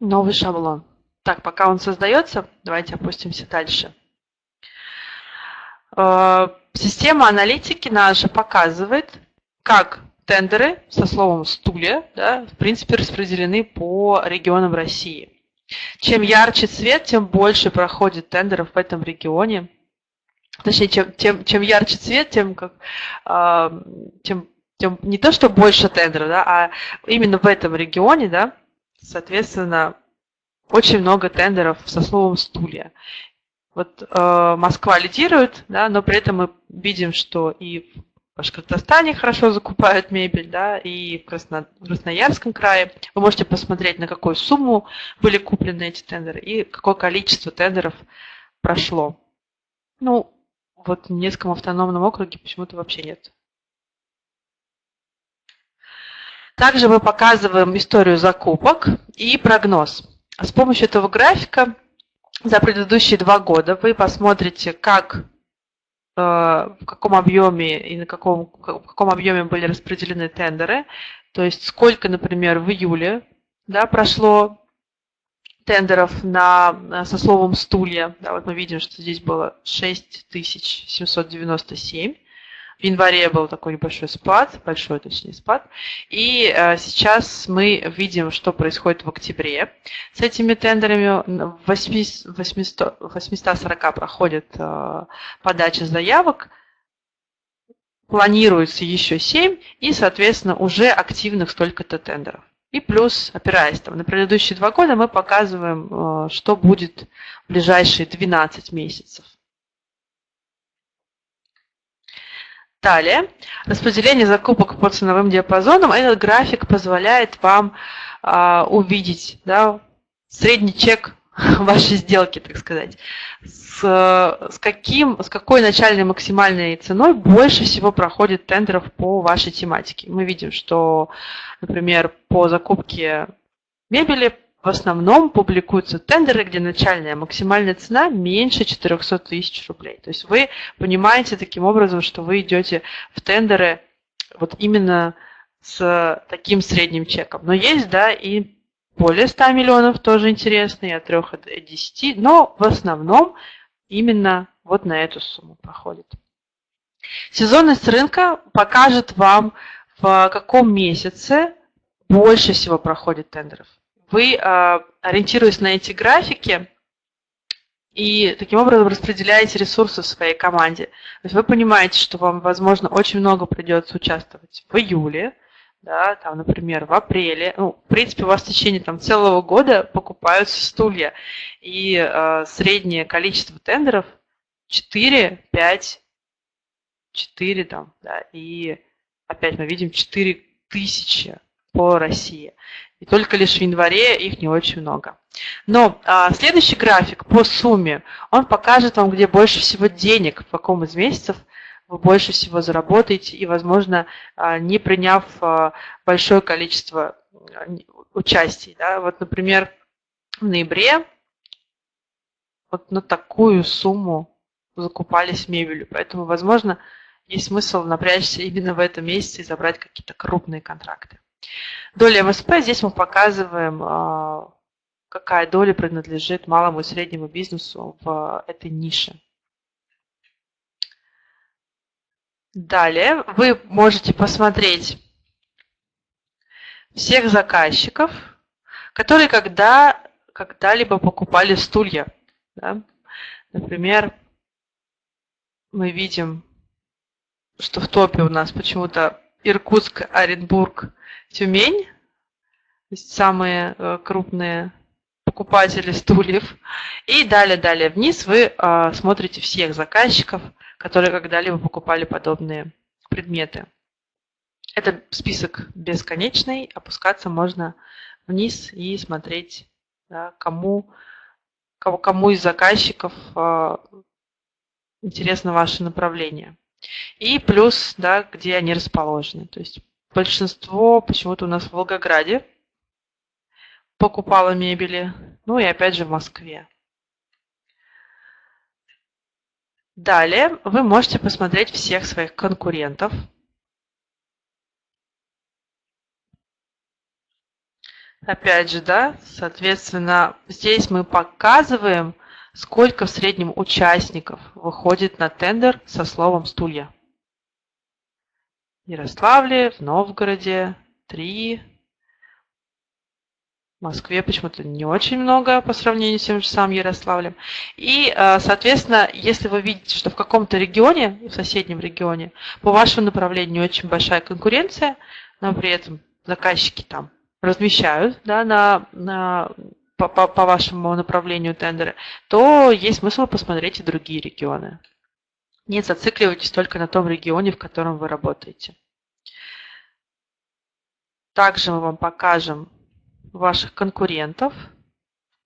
новый шаблон. Так, пока он создается, давайте опустимся дальше. Э, система аналитики наша показывает, как тендеры со словом «стулья» да, в принципе распределены по регионам России. Чем ярче цвет, тем больше проходит тендеров в этом регионе. Точнее, чем, тем, чем ярче цвет, тем, как, э, тем, тем не то, что больше тендеров, да, а именно в этом регионе, да, соответственно, очень много тендеров со словом «стулья». Вот э, Москва лидирует, да, но при этом мы видим, что и Башкортостане хорошо закупают мебель, да, и в, Красно... в Красноярском крае. Вы можете посмотреть, на какую сумму были куплены эти тендеры и какое количество тендеров прошло. Ну, вот в Неском автономном округе почему-то вообще нет. Также мы показываем историю закупок и прогноз. С помощью этого графика за предыдущие два года вы посмотрите, как в каком объеме и на каком, в каком объеме были распределены тендеры. То есть сколько, например, в июле да, прошло тендеров на, со словом «стулья». Да, вот мы видим, что здесь было 6797. В январе был такой небольшой спад, большой точнее спад. И э, сейчас мы видим, что происходит в октябре. С этими тендерами 800, 840 проходит э, подача заявок. Планируется еще 7 и, соответственно, уже активных столько-то тендеров. И плюс, опираясь там, на предыдущие два года, мы показываем, э, что будет в ближайшие 12 месяцев. Далее, распределение закупок по ценовым диапазонам. Этот график позволяет вам а, увидеть да, средний чек <laughs> вашей сделки, так сказать. С, с, каким, с какой начальной максимальной ценой больше всего проходит тендеров по вашей тематике. Мы видим, что, например, по закупке мебели в основном публикуются тендеры, где начальная максимальная цена меньше 400 тысяч рублей. То есть вы понимаете таким образом, что вы идете в тендеры вот именно с таким средним чеком. Но есть, да, и более 100 миллионов тоже интересные, от 3 до 10, но в основном именно вот на эту сумму проходит. Сезонность рынка покажет вам, в каком месяце больше всего проходит тендеров вы, а, ориентируясь на эти графики, и таким образом распределяете ресурсы в своей команде. То есть вы понимаете, что вам, возможно, очень много придется участвовать в июле, да, там, например, в апреле. Ну, в принципе, у вас в течение там, целого года покупаются стулья, и э, среднее количество тендеров 4, 5, 4 там, да, и опять мы видим 4 тысячи по России. И только лишь в январе их не очень много. Но а, следующий график по сумме, он покажет вам, где больше всего денег, в каком из месяцев вы больше всего заработаете и, возможно, а, не приняв а, большое количество участий. Да? Вот, например, в ноябре вот на такую сумму закупались мебелью. Поэтому, возможно, есть смысл напрячься именно в этом месяце и забрать какие-то крупные контракты. Доля МСП, здесь мы показываем, а, какая доля принадлежит малому и среднему бизнесу в этой нише. Далее вы можете посмотреть всех заказчиков, которые когда, когда-либо покупали стулья. Да? Например, мы видим, что в топе у нас почему-то Иркутск, Оренбург, Тюмень, есть самые э, крупные покупатели стульев. И далее-далее вниз вы а, смотрите всех заказчиков, которые когда-либо покупали подобные предметы. Это список бесконечный, опускаться можно вниз и смотреть, да, кому, кому, кому из заказчиков а, интересно ваше направление. И плюс, да, где они расположены. То есть большинство почему-то у нас в Волгограде покупало мебели. Ну и опять же в Москве. Далее вы можете посмотреть всех своих конкурентов. Опять же, да, соответственно, здесь мы показываем, сколько в среднем участников выходит на тендер со словом «стулья». Ярославле, в Новгороде три, в Москве почему-то не очень много по сравнению с тем же самым Ярославлем. И, э, соответственно, если вы видите, что в каком-то регионе, в соседнем регионе, по вашему направлению очень большая конкуренция, но при этом заказчики там размещают да, на, на по, по, по вашему направлению тендеры, то есть смысл посмотреть и другие регионы. Не зацикливайтесь только на том регионе, в котором вы работаете. Также мы вам покажем ваших конкурентов,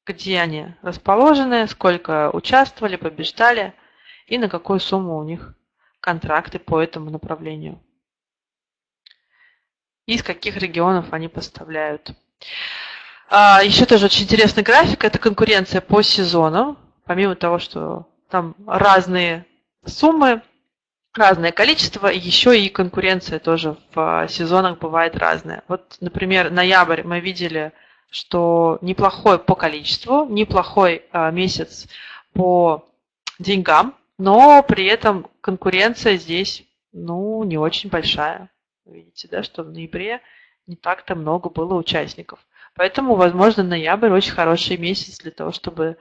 где они расположены, сколько участвовали, побеждали и на какую сумму у них контракты по этому направлению. Из каких регионов они поставляют. А, еще тоже очень интересный график – это конкуренция по сезонам. Помимо того, что там разные суммы, разное количество, еще и конкуренция тоже в сезонах бывает разная. Вот, например, ноябрь мы видели, что неплохой по количеству, неплохой а, месяц по деньгам, но при этом конкуренция здесь, ну, не очень большая. Видите, да, что в ноябре не так-то много было участников. Поэтому, возможно, ноябрь очень хороший месяц для того, чтобы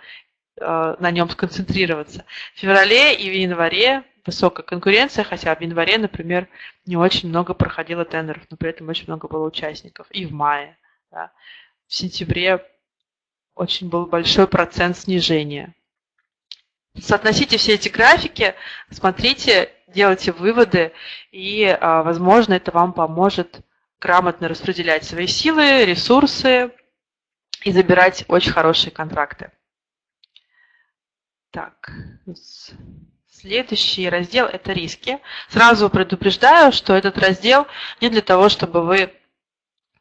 на нем сконцентрироваться. В феврале и в январе высокая конкуренция, хотя в январе, например, не очень много проходило тендеров, но при этом очень много было участников. И в мае. Да. В сентябре очень был большой процент снижения. Соотносите все эти графики, смотрите, делайте выводы, и, а, возможно, это вам поможет грамотно распределять свои силы, ресурсы и забирать очень хорошие контракты. Так, следующий раздел – это риски. Сразу предупреждаю, что этот раздел не для того, чтобы вы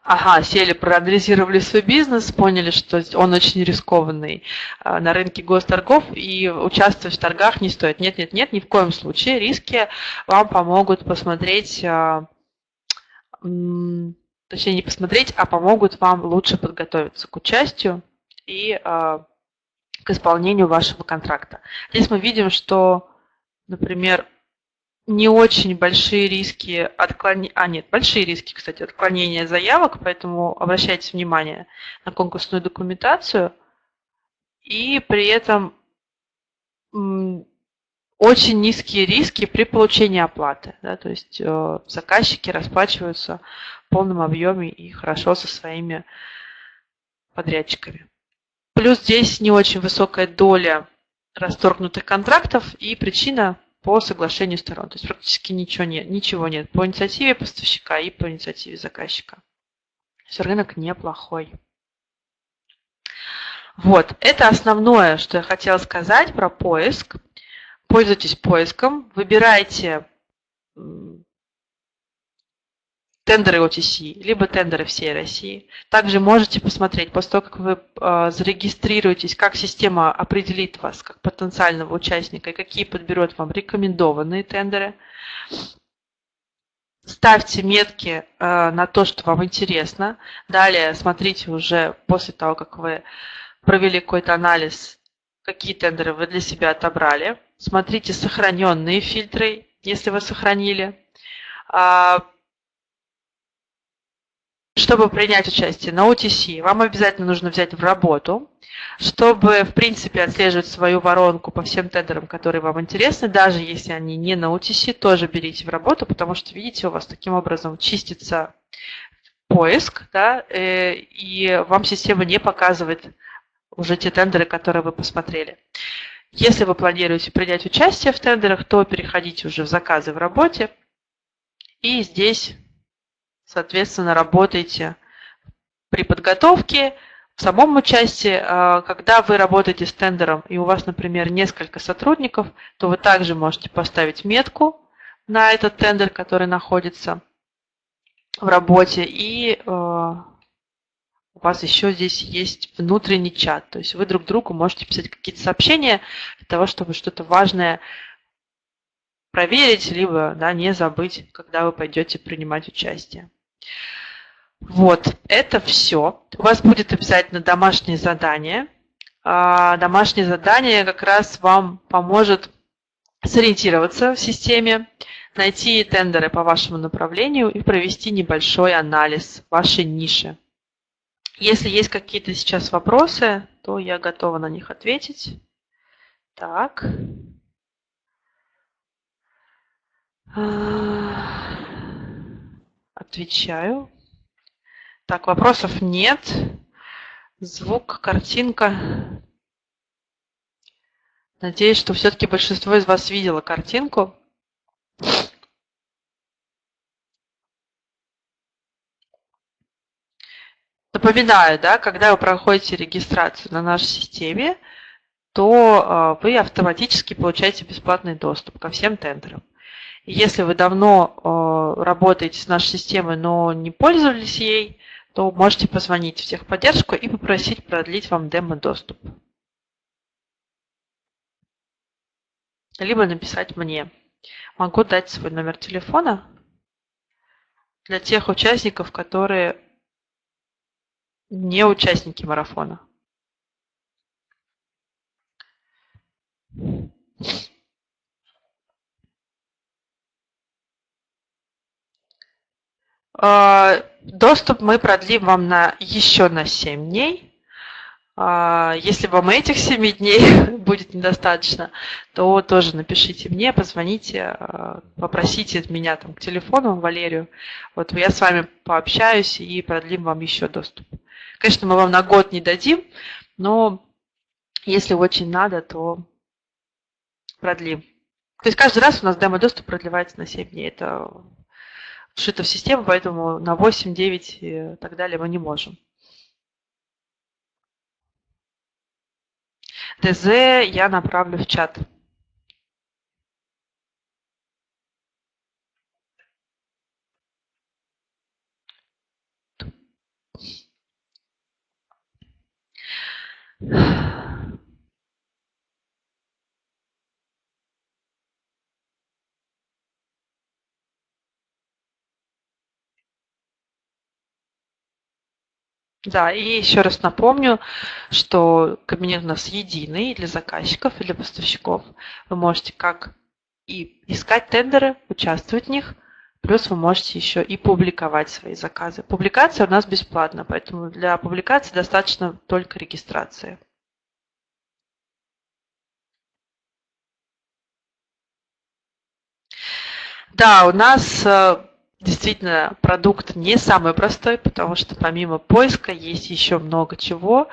Ага, сели, проанализировали свой бизнес, поняли, что он очень рискованный а, на рынке госторгов, и участвовать в торгах не стоит. Нет, нет, нет, ни в коем случае. Риски вам помогут посмотреть, а, точнее не посмотреть, а помогут вам лучше подготовиться к участию и а, к исполнению вашего контракта. Здесь мы видим, что, например, не очень большие риски отклонения, а нет, большие риски, кстати, отклонения заявок, поэтому обращайте внимание на конкурсную документацию. И при этом очень низкие риски при получении оплаты. Да, то есть э, заказчики расплачиваются в полном объеме и хорошо со своими подрядчиками. Плюс здесь не очень высокая доля расторгнутых контрактов, и причина по соглашению сторон. То есть практически ничего нет, ничего нет по инициативе поставщика и по инициативе заказчика. То есть рынок неплохой. Вот, это основное, что я хотела сказать про поиск. Пользуйтесь поиском, выбирайте тендеры OTC, либо тендеры всей России. Также можете посмотреть, после того, как вы э, зарегистрируетесь, как система определит вас как потенциального участника и какие подберет вам рекомендованные тендеры. Ставьте метки э, на то, что вам интересно. Далее смотрите уже после того, как вы провели какой-то анализ, какие тендеры вы для себя отобрали. Смотрите сохраненные фильтры, если вы сохранили. Чтобы принять участие на OTC, вам обязательно нужно взять в работу, чтобы, в принципе, отслеживать свою воронку по всем тендерам, которые вам интересны, даже если они не на OTC, тоже берите в работу, потому что, видите, у вас таким образом чистится поиск, да, э, и вам система не показывает уже те тендеры, которые вы посмотрели. Если вы планируете принять участие в тендерах, то переходите уже в заказы в работе, и здесь соответственно, работаете при подготовке, в самом участии, а, когда вы работаете с тендером и у вас, например, несколько сотрудников, то вы также можете поставить метку на этот тендер, который находится в работе, и а, у вас еще здесь есть внутренний чат, то есть вы друг другу можете писать какие-то сообщения для того, чтобы что-то важное проверить, либо да, не забыть, когда вы пойдете принимать участие. Вот, это все. У вас будет обязательно домашнее задание. А, домашнее задание как раз вам поможет сориентироваться в системе, найти тендеры по вашему направлению и провести небольшой анализ вашей ниши. Если есть какие-то сейчас вопросы, то я готова на них ответить. Так. А, Отвечаю. Так, вопросов нет. Звук, картинка. Надеюсь, что все-таки большинство из вас видело картинку. Напоминаю, да, когда вы проходите регистрацию на нашей системе, то э, вы автоматически получаете бесплатный доступ ко всем тендерам. Если вы давно э, работаете с нашей системой, но не пользовались ей, то можете позвонить в техподдержку и попросить продлить вам демо-доступ. Либо написать мне. Могу дать свой номер телефона для тех участников, которые не участники марафона. Доступ мы продлим вам на еще на 7 дней. А, если вам этих 7 дней <laughs> будет недостаточно, то тоже напишите мне, позвоните, а, попросите меня там к телефону, Валерию. Вот я с вами пообщаюсь и продлим вам еще доступ. Конечно, мы вам на год не дадим, но если очень надо, то продлим. То есть каждый раз у нас демо-доступ продлевается на 7 дней. Это вшито в систему, поэтому на 8, 9 и так далее мы не можем. ТЗ я направлю в чат. Да, и еще раз напомню, что кабинет у нас единый для заказчиков и для поставщиков. Вы можете как и искать тендеры, участвовать в них, плюс вы можете еще и публиковать свои заказы. Публикация у нас бесплатна, поэтому для публикации достаточно только регистрации. Да, у нас э, действительно продукт не самый простой, потому что помимо поиска есть еще много чего.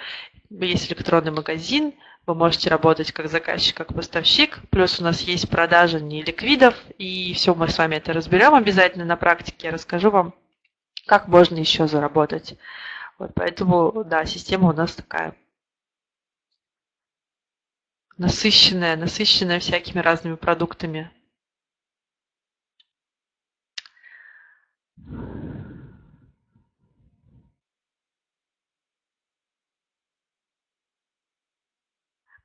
Есть электронный магазин, вы можете работать как заказчик, как поставщик. Плюс у нас есть продажа не ликвидов, и все мы с вами это разберем обязательно на практике. Я расскажу вам, как можно еще заработать. Вот поэтому, да, система у нас такая насыщенная, насыщенная всякими разными продуктами.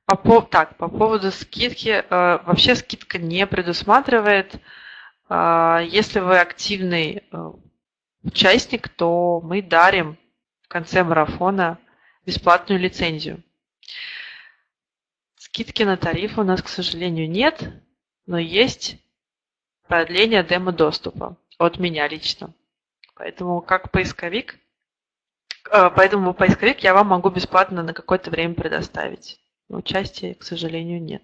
По, так, по поводу скидки. Э, вообще скидка не предусматривает. Э, если вы активный э, участник, то мы дарим в конце марафона бесплатную лицензию. Скидки на тариф у нас, к сожалению, нет, но есть продление демо-доступа от меня лично. Поэтому как поисковик, э, поэтому поисковик я вам могу бесплатно на какое-то время предоставить. Но участия, к сожалению, нет.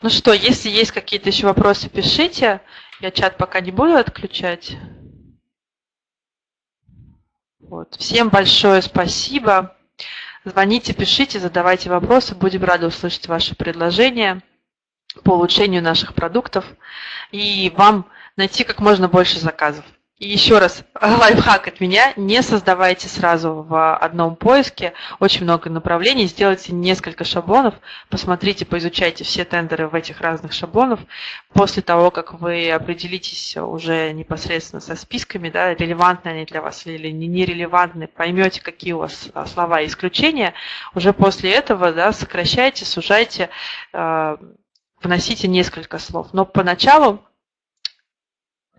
Ну что, если есть какие-то еще вопросы, пишите. Я чат пока не буду отключать. Вот. Всем большое спасибо. Звоните, пишите, задавайте вопросы. Будем рады услышать ваши предложения по улучшению наших продуктов и вам найти как можно больше заказов. И еще раз, <laughs> лайфхак от меня, не создавайте сразу в одном поиске очень много направлений, сделайте несколько шаблонов, посмотрите, поизучайте все тендеры в этих разных шаблонах. После того, как вы определитесь уже непосредственно со списками, да, релевантны они для вас или нерелевантны, поймете, какие у вас а, слова исключения, уже после этого да, сокращайте, сужайте, э, вносите несколько слов. Но поначалу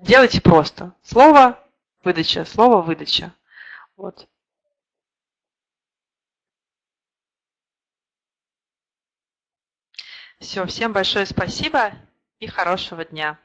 делайте просто. Слово, выдача, слово, выдача. Вот. Все, всем большое спасибо и хорошего дня.